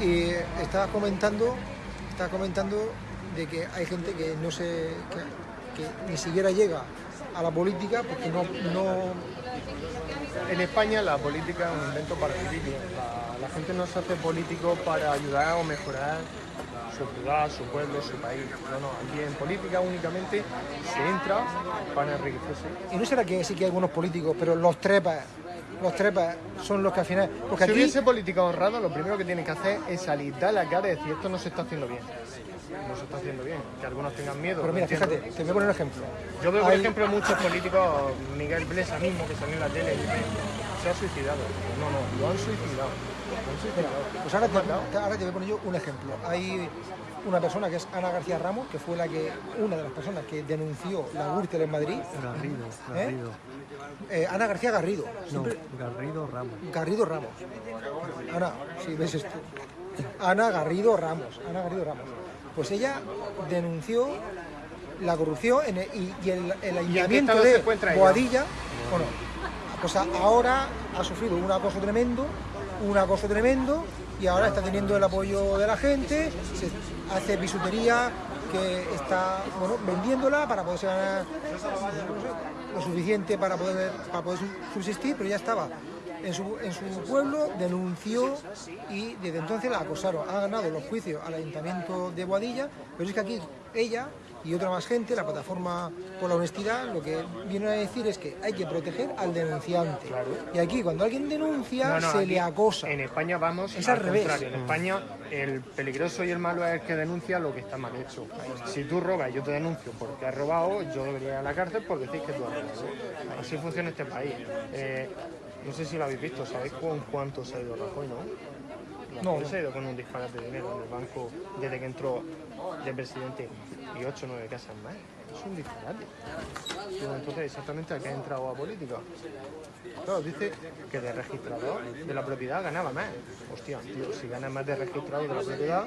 Y estaba comentando, estaba comentando de que hay gente que no se, que, ni siquiera llega a la política porque no, no En España la política es un invento para políticos. La, la gente no se hace político para ayudar o mejorar su ciudad, su pueblo, su país. No, no, aquí en política únicamente se entra para enriquecerse. y no será que sí que hay algunos políticos, pero los trepas, los trepas son los que al final, porque Si aquí hubiese política honrada, lo primero que tienen que hacer es salir, dar la cara y decir esto no se está haciendo bien. No se está haciendo bien. Que algunos tengan miedo. pero mira, fíjate, te voy a poner un ejemplo. Yo veo, por Hay- ejemplo, muchos políticos, Miguel Blesa mismo, que salió en la tele, y dice, se ha suicidado. No, no, lo han suicidado. Pues ahora te, matado. ahora te voy a poner yo un ejemplo. Hay una persona que es Ana García Ramos, que fue la que una de las personas que denunció la Gürtel en Madrid. Garrido, ¿Eh? Garrido. Eh, Ana García Garrido. No, Garrido Ramos. Garrido Ramos. Ana, si ves esto. Ana Garrido Ramos. Ana Garrido Ramos. Pues ella denunció la corrupción en el- y, y el, el ayuntamiento de? Boadilla. Bueno, pues a- ahora ha sufrido un acoso tremendo, un acoso tremendo y ahora está teniendo el apoyo de la gente, se hace bisutería que está bueno, vendiéndola para poderse ganar lo suficiente para poder, para poder su- subsistir, pero ya estaba en su, en su pueblo, denunció y desde entonces la acosaron. Ha ganado los juicios al ayuntamiento de Boadilla, pero es que aquí ella y otra más gente, la plataforma por la honestidad, lo que viene a decir es que hay que proteger al denunciante. Y aquí cuando alguien denuncia No, no, se aquí le acosa. En España vamos Es al revés. contrario. En España el peligroso y el malo es el que denuncia lo que está mal hecho. Si tú robas y yo te denuncio porque has robado, yo debería ir a la cárcel porque decís que tú has robado. Así funciona este país. Eh, no sé si lo habéis visto, ¿sabéis con cuánto se ha ido Rajoy, no? No, no. se ha ido con un disparate de dinero en el banco desde que entró de presidente y 8 o 9 casas más. Es un disparate. Entonces, exactamente a qué ha entrado a política. Claro, dice que de registrador de la propiedad ganaba más. Hostia, tío, si ganas más de registrador de la propiedad,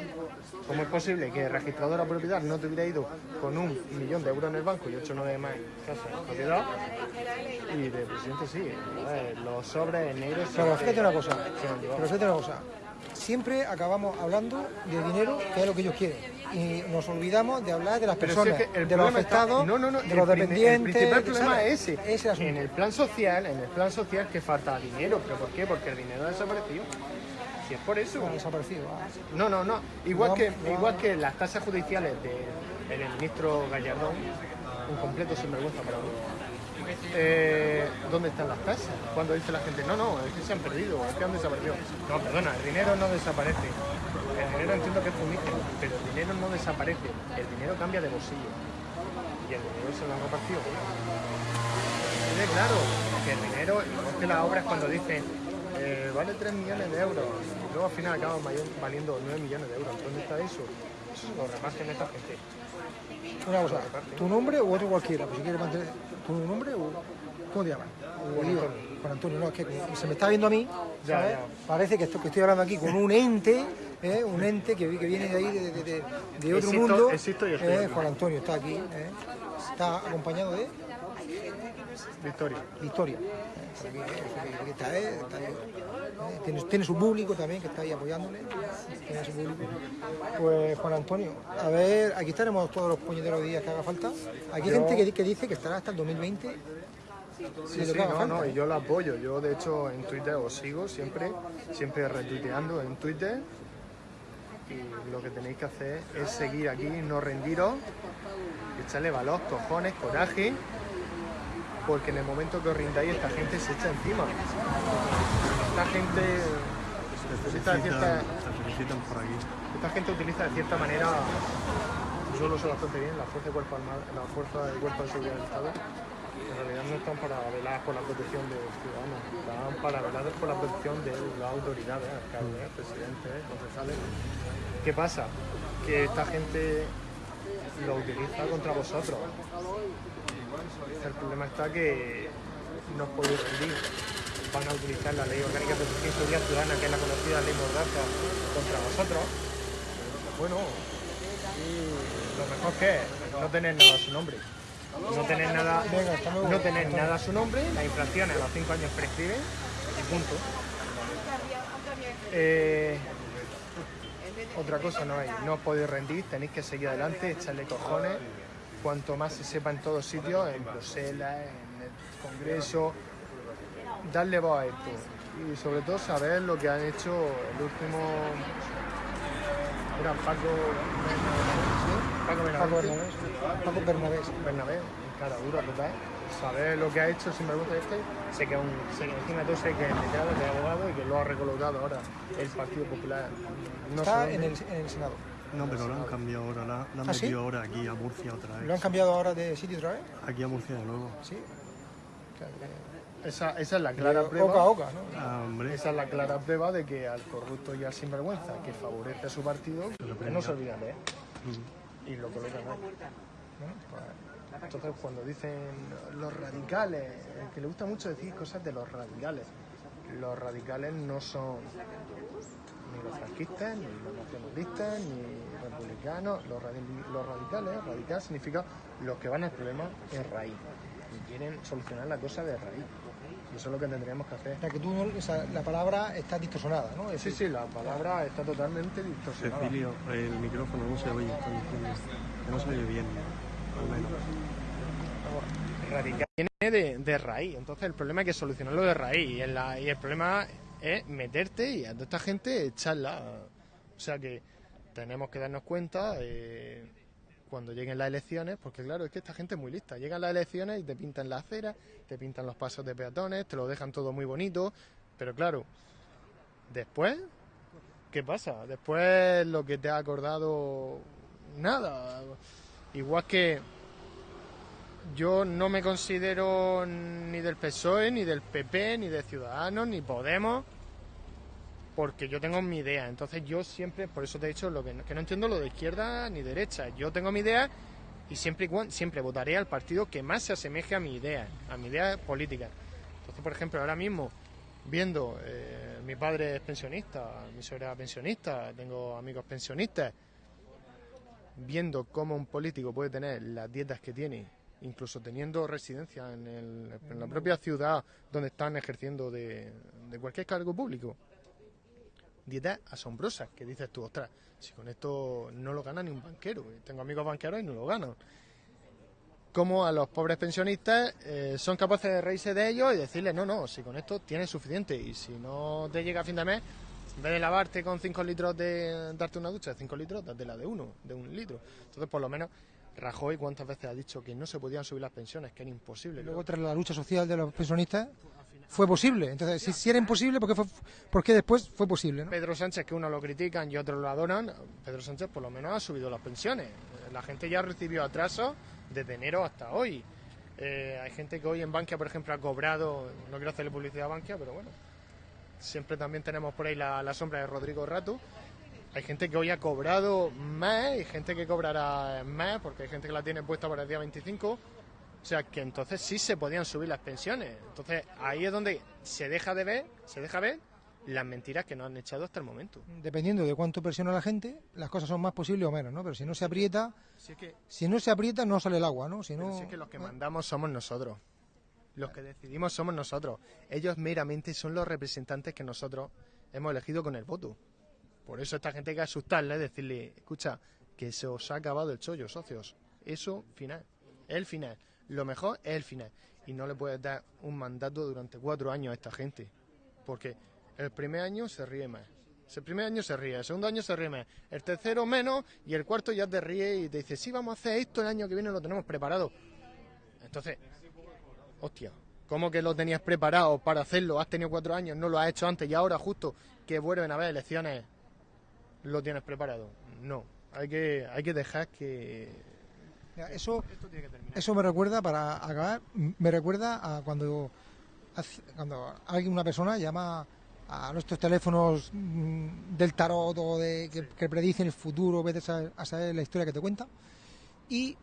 ¿cómo es posible que de registrador de la propiedad no te hubiera ido con un millón de euros en el banco y 8 o 9 más casas en propiedad? Y de presidente sí. eh, Los sobres negros... Pero fíjate una cosa, pero fíjate una cosa. Siempre acabamos hablando de dinero, que es lo que ellos quieren. Y nos olvidamos de hablar de las Pero si es personas, que el de los está- afectados, no, no, no, de los dependientes. El principal es ese. Ese en el plan social, en el plan social que falta dinero. ¿Pero por qué? Porque el dinero ha desaparecido. Si es por eso. Ha desaparecido. ah. No, no, no. Igual No, que, no. igual que las tasas judiciales del el ministro Gallardón, un completo sinvergüenza para mí. Eh, ¿Dónde están las tasas? Cuando dice la gente, no, no, es que se han perdido, es que han desaparecido. No, perdona, el dinero no desaparece. El dinero entiendo que es fumígeno, pero el dinero no desaparece. El dinero cambia de bolsillo. Y el dinero se lo han repartido. Quede claro que el dinero, igual que las obras cuando dicen eh, vale 3 millones de euros luego al final acaban vali- valiendo 9 millones de euros. ¿Dónde está eso? Eso se lo reparten esta gente. Una cosa, tu nombre o otro cualquiera, pues si quieres mantener tu nombre o ¿cómo te llamas? Juan Antonio. Juan Antonio, no, es que se me está viendo a mí, Ya, ¿sabes? ya. Parece que, esto, que estoy hablando aquí con un ente, ¿eh? un ente que, que viene de ahí, de, de- de- de otro Existo- mundo. existo ¿eh? Juan Antonio está aquí, ¿eh? está acompañado de Victoria. Victoria. ¿eh? Tiene, tiene su público también que está ahí apoyándole. Tiene su público. Pues Juan Antonio, a ver, aquí estaremos todos los puñeteros días que haga falta. Aquí hay Yo- gente que, di- que dice que estará hasta el 2020. Sí, sí, no, no, y yo lo apoyo. Yo, de hecho, en Twitter os sigo siempre, siempre retuiteando en Twitter. y lo que tenéis que hacer es seguir aquí, no rendiros, echarle valor, cojones, coraje, porque en el momento que os rindáis esta gente se echa encima. Esta gente utiliza de cierta, esta gente utiliza de cierta manera, yo lo sé bastante bien, la fuerza de cuerpo armado, la fuerza de cuerpo de seguridad del Estado, en realidad no están para velar por la protección de los ciudadanos, están para velar por la protección de las autoridades, alcaldes, presidentes, concejales. ¿Qué pasa? Que esta gente lo utiliza contra vosotros. El problema está que no os podéis rendir. Van a utilizar la ley orgánica de seguridad ciudadana, que es la conocida ley Mordaza, contra vosotros. Bueno, lo mejor que es no tener nada a su nombre. No tener nada, no tener nada a su nombre, las infracciones a los 5 años prescriben y punto. Eh, otra cosa no hay, no os podéis rendir, tenéis que seguir adelante, echarle cojones. Cuanto más se sepa en todos sitios, en Bruselas, en el Congreso, darle voz a esto. Y sobre todo saber lo que han hecho el último. Era Paco. Paco Paco Bernabé. Bernabé, Paco Bernabé. Bernabé, cara dura total. Saber lo que ha hecho sinvergüenza este, sé que, un, sé que encima sé que es letrado, que es abogado y que lo ha recolocado ahora el Partido Popular. No Está en el, en el Senado. No, pero lo han cambiado ahora, la, la han ¿Ah, sí? metido ahora aquí a Murcia otra vez. ¿Lo han cambiado ahora de sitio otra vez? Aquí a Murcia de nuevo. Sí. Esa, esa es la clara Oca a prueba. oca, ¿no? Ah, hombre, Esa es la clara prueba de que al corrupto y al sinvergüenza que favorece a su partido, que no se olvidan de él. Y lo colocan ahí. Pues, entonces cuando dicen los radicales, que le gusta mucho decir cosas de los radicales, los radicales no son ni los franquistas, ni los nacionalistas, ni republicanos, los, radi- los radicales, radical significa los que van al problema es raíz y quieren solucionar la cosa de raíz. Y eso es lo que tendríamos que hacer. O sea, que tú, no- esa- la palabra está distorsionada, ¿no? Es Sí, decir, sí, la palabra está totalmente distorsionada. Cecilio, el micrófono no se oye, están diciendo. Que no se oye bien, al menos. Radical viene de, de raíz, entonces el problema es que solucionarlo de raíz y, en la- y el problema es meterte y a toda esta gente echarla. O sea que tenemos que darnos cuenta eh, cuando lleguen las elecciones, porque claro, es que esta gente es muy lista. Llegan las elecciones y te pintan la acera, te pintan los pasos de peatones, te lo dejan todo muy bonito, pero claro, después, ¿qué pasa? Después lo que te ha acordado, nada. Igual que yo no me considero ni del PSOE, ni del PP, ni de Ciudadanos, ni Podemos, porque yo tengo mi idea. Entonces yo siempre, por eso te he dicho lo que no, que no entiendo lo de izquierda ni derecha. Yo tengo mi idea y siempre, siempre votaré al partido que más se asemeje a mi idea, a mi idea política. Entonces, por ejemplo, ahora mismo, viendo, eh, mi padre es pensionista, mi suegra es pensionista, tengo amigos pensionistas, viendo cómo un político puede tener las dietas que tiene, incluso teniendo residencia en, el- en la propia ciudad donde están ejerciendo de cualquier cargo público. Dietas asombrosas, que dices tú, ostras, si con esto no lo gana ni un banquero. Tengo amigos banqueros y no lo ganan. Como a los pobres pensionistas eh, son capaces de reírse de ellos y decirles, no, no, si con esto tienes suficiente y si no te llega a fin de mes, en vez de lavarte con 5 litros de darte una ducha de 5 litros, date la de uno, de un litro. Entonces, por lo menos, Rajoy cuántas veces ha dicho que no se podían subir las pensiones, que era imposible. Luego, tras la lucha social de los pensionistas, fue posible. Entonces, si, si era imposible, ¿por qué, fue, por qué después fue posible? Pedro Sánchez, que unos lo critican y otros lo adoran, Pedro Sánchez por lo menos ha subido las pensiones. La gente ya recibió atrasos desde enero hasta hoy. Eh, hay gente que hoy en Bankia, por ejemplo, ha cobrado, no quiero hacerle publicidad a Bankia, pero bueno, siempre también tenemos por ahí la, la sombra de Rodrigo Rato. Hay gente que hoy ha cobrado más, hay gente que cobrará más, porque hay gente que la tiene puesta para el día 25. O sea, que entonces sí se podían subir las pensiones. Entonces ahí es donde se deja de ver, se deja ver las mentiras que nos han echado hasta el momento. Dependiendo de cuánto presiona la gente, las cosas son más posibles o menos, ¿no? Pero si no se aprieta, Si es que, si no se aprieta, no sale el agua, ¿no? Si pero no, si es que los que mandamos somos nosotros. Los que decidimos somos nosotros. Ellos meramente son los representantes que nosotros hemos elegido con el voto. Por eso esta gente hay que asustarle, decirle, escucha, que se os ha acabado el chollo, socios. Eso, final. El final. Lo mejor es el final. Y no le puedes dar un mandato durante cuatro años a esta gente. Porque el primer año se ríe más. El primer año se ríe, el segundo año se ríe más, el tercero menos y el cuarto ya te ríe y te dice, sí, vamos a hacer esto el año que viene, lo tenemos preparado. Entonces, hostia, ¿cómo que lo tenías preparado para hacerlo? Has tenido cuatro años, no lo has hecho antes y ahora justo que vuelven a haber elecciones, lo tienes preparado. No, hay que, hay que dejar que... Mira, Eso, Esto tiene que terminar. eso me recuerda, para acabar, me recuerda a cuando, cuando alguien, una persona llama a nuestros teléfonos mm, del tarot o de que, que predicen el futuro, vete a saber, a saber la historia que te cuenta. Y,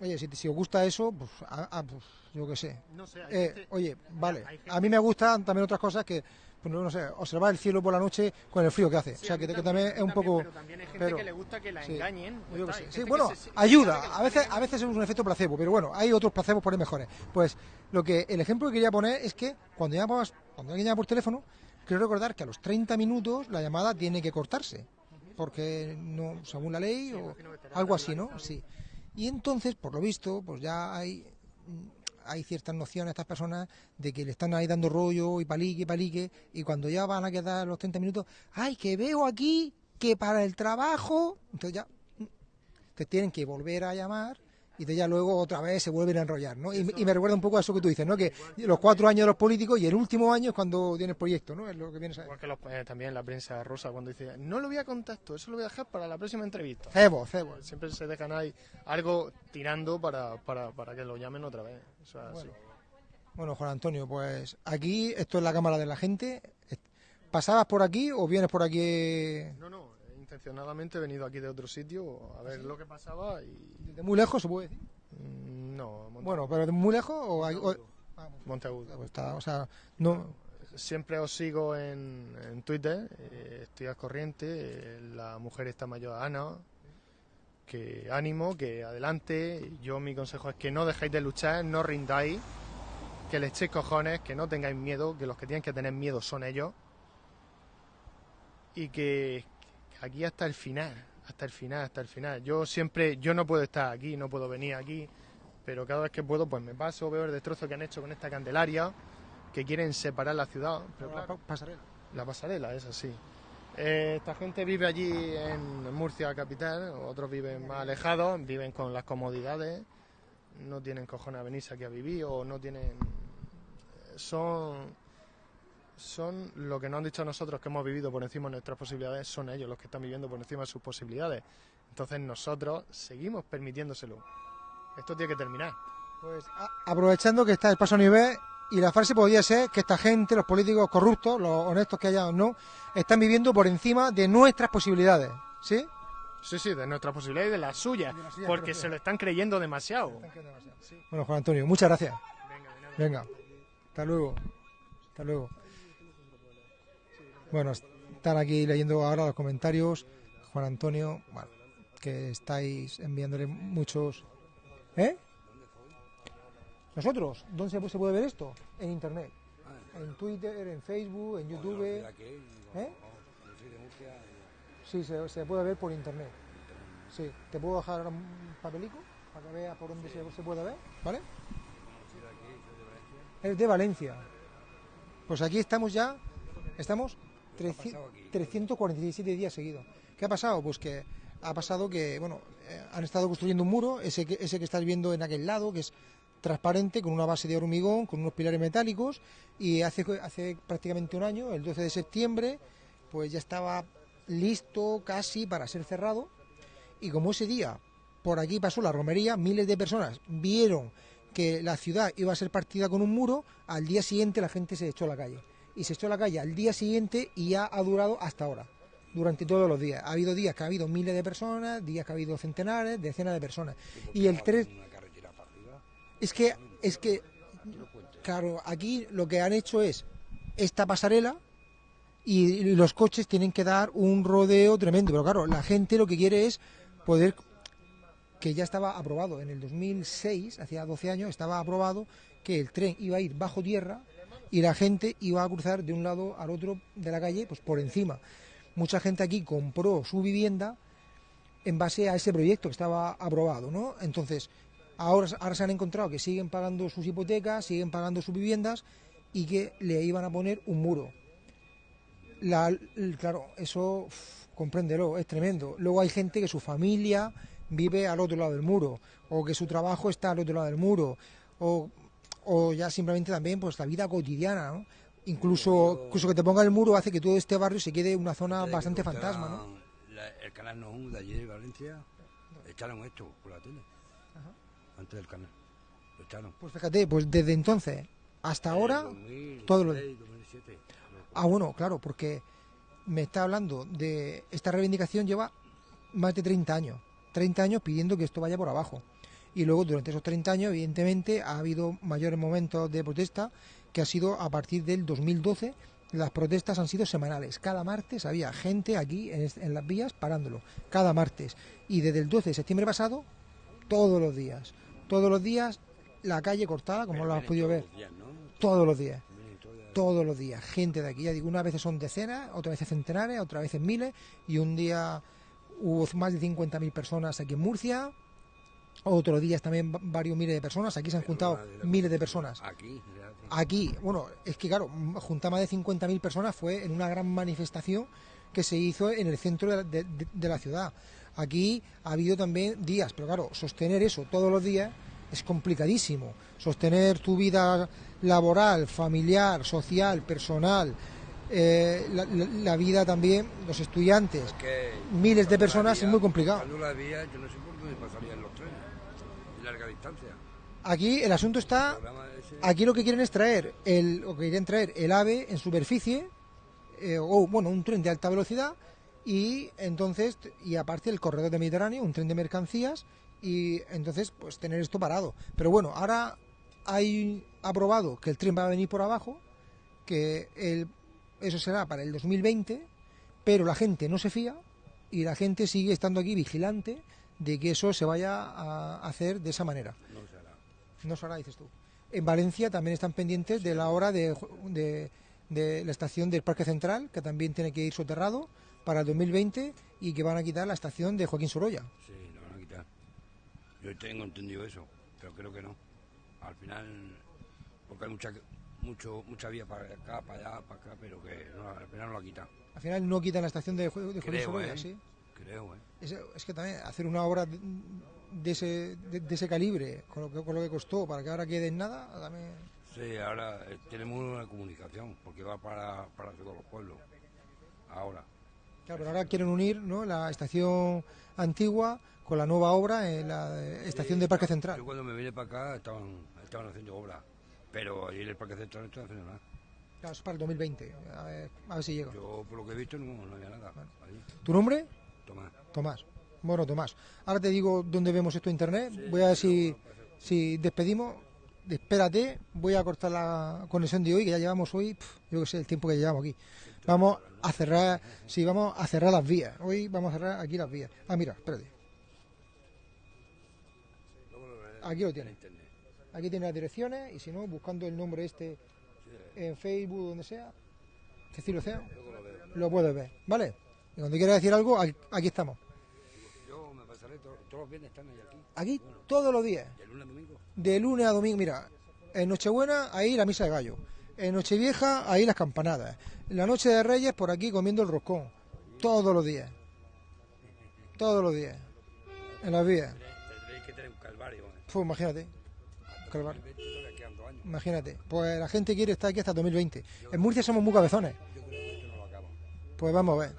oye, si, si os gusta eso, pues, ah, ah, pues yo qué sé. No sé, Eh, gente- oye, vale, gente- a mí me gustan también otras cosas que, no sé, observar el cielo por la noche con el frío que hace. Sí, o sea, que, también es un también, poco... Pero también hay gente pero- que le gusta que la sí, engañen. yo sé. Sí, bueno, que se- ayuda. A veces, a veces es un efecto placebo, pero bueno, hay otros placebos por ahí mejores. Pues lo que el ejemplo que quería poner es que cuando llamas, cuando alguien llama por teléfono, quiero recordar que a los 30 minutos la llamada tiene que cortarse, porque no, según la ley o algo así, ¿no? Sí. Y entonces, por lo visto, pues ya hay hay ciertas nociones a estas personas de que le están ahí dando rollo y palique, palique, y cuando ya van a quedar los 30 minutos, ¡ay, que veo aquí que para el trabajo! Entonces ya mm, te tienen que volver a llamar y de ya luego otra vez se vuelven a enrollar, ¿no? Y, y me recuerda un poco a eso que tú dices, ¿no? Que los cuatro años de los políticos y el último año es cuando tienes proyecto, ¿no? Es lo que vienes a Igual que los- eh, también la prensa rosa cuando dice, no lo voy a contar esto, eso lo voy a dejar para la próxima entrevista. Cebo, cebo. Siempre se dejan ahí algo tirando para, para, para que lo llamen otra vez. Eso es así. Bueno, Juan Antonio, pues aquí, esto es la Cámara de la Gente. ¿Pasabas por aquí o vienes por aquí No, no, intencionadamente he venido aquí de otro sitio a ver lo que pasaba y... de muy lejos, se puede decir? mm, No, Monte, Bueno, pero de muy lejos o... hay- ah, Monteagudo. pues está, o sea, no... Siempre os sigo en, en Twitter, eh, estoy al corriente, eh, la mujer está mayor Ana, que ánimo, que adelante, yo mi consejo es que no dejéis de luchar, no rindáis, que le echéis cojones, que no tengáis miedo, que los que tienen que tener miedo son ellos, y que, que aquí hasta el final, hasta el final, hasta el final. Yo siempre, yo no puedo estar aquí, no puedo venir aquí, pero cada vez que puedo pues me paso, veo el destrozo que han hecho con esta candelaria, que quieren separar la ciudad, pero claro, pa- pasarela. la pasarela, es así. Eh, esta gente vive allí en Murcia capital, otros viven más alejados, viven con las comodidades, no tienen cojones a venirse aquí a vivir o no tienen... Son, son lo que nos han dicho nosotros que hemos vivido por encima de nuestras posibilidades, son ellos los que están viviendo por encima de sus posibilidades. Entonces nosotros seguimos permitiéndoselo. Esto tiene que terminar. Pues aprovechando que está el paso a nivel y la frase podría ser que esta gente, los políticos corruptos, los honestos que haya o no, están viviendo por encima de nuestras posibilidades. ¿Sí? Sí, sí, de nuestras posibilidades y de las suyas, De las suyas, porque se lo están creyendo demasiado. Bueno, Juan Antonio, muchas gracias. Venga. Venga, hasta luego. Hasta luego. Bueno, están aquí leyendo ahora los comentarios. Juan Antonio, bueno, que estáis enviándole muchos. ¿Eh? ¿Nosotros? ¿Dónde se, puede ver esto? En internet. En Twitter, en Facebook, en YouTube. ¿Eh? Sí, se, se puede ver por internet. Sí, te puedo dejar ahora un papelico para que veas por dónde se, se puede ver, ¿vale? Es de Valencia. Pues aquí estamos ya, estamos 300 347 días seguidos. ¿Qué ha pasado? Pues que ha pasado que, bueno, eh, han estado construyendo un muro, ese que, ese que estás viendo en aquel lado, que es transparente, con una base de hormigón, con unos pilares metálicos, y hace, hace prácticamente un año, el 12 de septiembre, pues ya estaba listo casi para ser cerrado, y como ese día por aquí pasó la romería, miles de personas vieron que la ciudad iba a ser partida con un muro, al día siguiente la gente se echó a la calle. Y se echó a la calle al día siguiente y ya ha durado hasta ahora, durante todos los días. Ha habido días que ha habido miles de personas, días que ha habido centenares, decenas de personas. Y el 3... Es que, es que, claro, aquí lo que han hecho es esta pasarela y, los coches tienen que dar un rodeo tremendo. Pero claro, la gente lo que quiere es poder que ya estaba aprobado en el 2006, hacía 12 años, estaba aprobado que el tren iba a ir bajo tierra y la gente iba a cruzar de un lado al otro de la calle, pues por encima. Mucha gente aquí compró su vivienda en base a ese proyecto que estaba aprobado, ¿no? Entonces, ahora, ahora se han encontrado que siguen pagando sus hipotecas, siguen pagando sus viviendas y que le iban a poner un muro. La, claro, eso, uf, compréndelo, es tremendo. Luego hay gente que su familia vive al otro lado del muro, o que su trabajo está al otro lado del muro, o, o ya simplemente también pues la vida cotidiana, ¿no? Incluso, incluso que te ponga el muro hace que todo este barrio se quede una zona bastante fantasma, ¿no? la- el canal No de allí de Valencia, echaron esto por la tele. Antes del canal. Lo echaron. Pues fíjate, pues desde entonces hasta ahora, En todo lo 2006, 2007. Ah, bueno, claro, porque me está hablando de esta reivindicación lleva más de 30 años. 30 años pidiendo que esto vaya por abajo. Y luego durante esos 30 años, evidentemente, ha habido mayores momentos de protesta que ha sido a partir del 2012. Las protestas han sido semanales. Cada martes había gente aquí en las vías parándolo. Cada martes. Y desde el 12 de septiembre pasado, todos los días. Todos los días la calle cortada, como lo has podido ver. Todos los días todos los días, gente de aquí, ya digo, unas veces son decenas, otras veces centenares, otras veces miles, y un día hubo más de 50.000 personas aquí en Murcia, otros días también va- varios miles de personas, aquí se han juntado miles de personas. Aquí. Aquí, bueno, es que claro, juntar más de 50.000 personas fue en una gran manifestación que se hizo en el centro de la, de- de- de la ciudad. Aquí ha habido también días, pero claro, sostener eso todos los días es complicadísimo. Sostener tu vida laboral, familiar, social, personal, eh, la, la- la vida también, los estudiantes, miles de personas, vía- es muy complicado. Cuando la vía, yo no sé por dónde pasarían los trenes. De larga distancia. Aquí el asunto está, aquí lo que quieren es traer el, lo que quieren traer el AVE en superficie, eh, o bueno, un tren de alta velocidad, y entonces, y aparte el corredor de Mediterráneo, un tren de mercancías, y entonces pues tener esto parado. Pero bueno, ahora hay aprobado que el tren va a venir por abajo, que el, eso será para el 2020, pero la gente no se fía y la gente sigue estando aquí vigilante de que eso se vaya a hacer de esa manera. No se hará. No se hará, dices tú. En Valencia también están pendientes de la hora de, de- de la estación del Parque Central, que también tiene que ir soterrado para el 2020 y que van a quitar la estación de Joaquín Sorolla. Sí, lo van a quitar. Yo tengo entendido eso, pero creo que no. Al final, porque hay mucha, mucho, mucha vía para acá, para allá, para acá, pero que no, al final no la quitan. Al final no quitan la estación de, Jo- de Joaquín Creo, Sorolla, ¿eh? sí. Creo, ¿eh? Es, es que también hacer una obra de, de ese, de, de ese calibre, con lo, que, con lo que costó, para que ahora quede en nada, también... Sí, ahora eh, tenemos una comunicación, porque va para, para todos los pueblos. Ahora. Claro, pero ahora quieren unir ¿no? la estación antigua con la nueva obra en la eh, estación de Parque Central. Yo cuando me vine para acá estaban, estaban haciendo obras, pero allí en el Parque Central no están haciendo nada. Claro, es para el 2020, a ver, a ver si llega. Yo, por lo que he visto, no, no había nada. ¿Tu nombre? Tomás. Tomás. Bueno, Tomás. Ahora te digo dónde vemos esto en internet. Voy a ver si, si despedimos. Espérate, voy a cortar la conexión de hoy, que ya llevamos hoy, pf, yo que sé, el tiempo que llevamos aquí. Vamos a cerrar, sí, vamos a cerrar las vías. Hoy vamos a cerrar aquí las vías. Ah, mira, espérate. Aquí lo tiene. Aquí tiene las direcciones y si no, buscando el nombre este en Facebook, donde sea, Cecilio Océano, lo puedes ver, ¿vale? Y cuando quieras decir algo, aquí estamos. Yo me pasaré to- todos los viernes, están aquí. Aquí todos los días. De lunes a domingo. De lunes a domingo, mira, en Nochebuena ahí la misa de gallo, en Nochevieja ahí las campanadas, en la noche de Reyes por aquí comiendo el roscón, todos los días, todos los días, en las vías. Tendréis que tener un calvario. Pues imagínate, Calvario. 2020 todavía quedan dos años. imagínate, pues la gente quiere estar aquí hasta 2020. En Murcia somos muy cabezones, pues vamos a ver,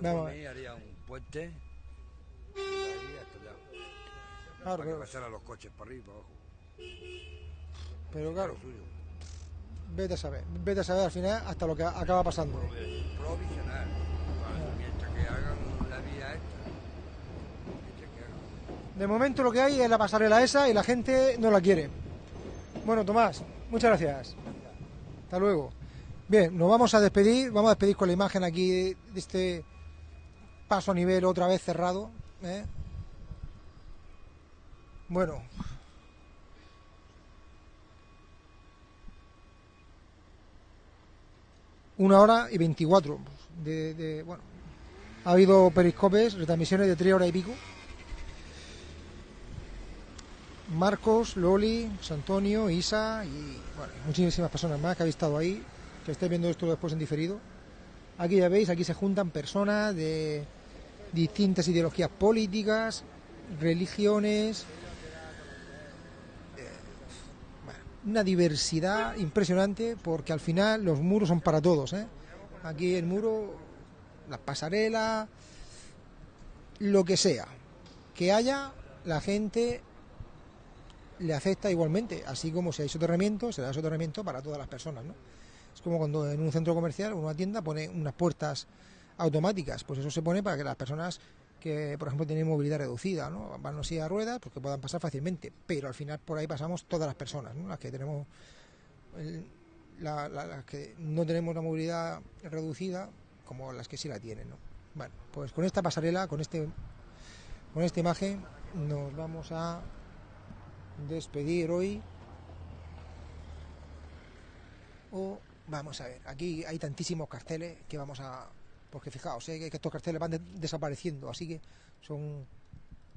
vamos a ver. un puente. Claro, para que pasaran los coches para arriba abajo. Pero claro. Vete a saber, vete a saber al final hasta lo que acaba pasando. Provisional. Para- Mientras que hagan la vía esta. De momento lo que hay es la pasarela esa y la gente no la quiere. Bueno, Tomás, muchas gracias. Hasta luego. Bien, nos vamos a despedir, vamos a despedir con la imagen aquí de este paso a nivel otra vez cerrado. ¿eh? Bueno. Una hora y veinticuatro. De, de- bueno, ha habido periscopes, retransmisiones de tres horas y pico. Marcos, Loli, Santonio, Isa y bueno, muchísimas personas más que habéis estado ahí, que estáis viendo esto después en diferido. Aquí ya veis, aquí se juntan personas de distintas ideologías políticas, religiones, eh, bueno, una diversidad impresionante porque al final los muros son para todos. ¿eh? Aquí el muro, las pasarelas, lo que sea, que haya, la gente le afecta igualmente, así como si hay soterramiento, se da soterramiento para todas las personas. Es como cuando en un centro comercial o una tienda pone unas puertas automáticas, pues eso se pone para que las personas que, por ejemplo, tienen movilidad reducida, ¿no? van así a ruedas, pues que puedan pasar fácilmente, pero al final por ahí pasamos todas las personas, ¿no? las que tenemos las que no tenemos la movilidad reducida como las que sí la tienen, ¿no? Bueno, pues con esta pasarela, con este con esta imagen nos vamos a despedir hoy. O vamos a ver, aquí hay tantísimos carteles que vamos a porque fijaos, eh, estos carteles van de- desapareciendo, así que son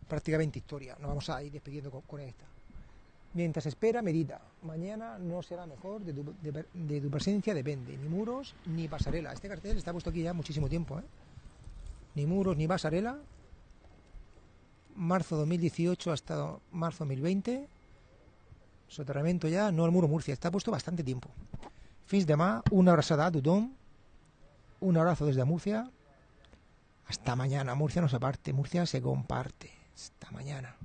prácticamente historia. Nos vamos a ir despidiendo con, esta. Mientras espera, medita. Mañana no será mejor, de tu, de- de tu presencia depende. Ni muros ni pasarela. Este cartel está puesto aquí ya muchísimo tiempo. ¿eh? Ni muros ni pasarela. Marzo 2018 hasta marzo 2020. Soterramiento ya, no al muro Murcia. Está puesto bastante tiempo. Fins demà, una abraçada a tothom. Un abrazo desde Murcia. Hasta mañana. Murcia no se parte, Murcia se comparte. Hasta mañana.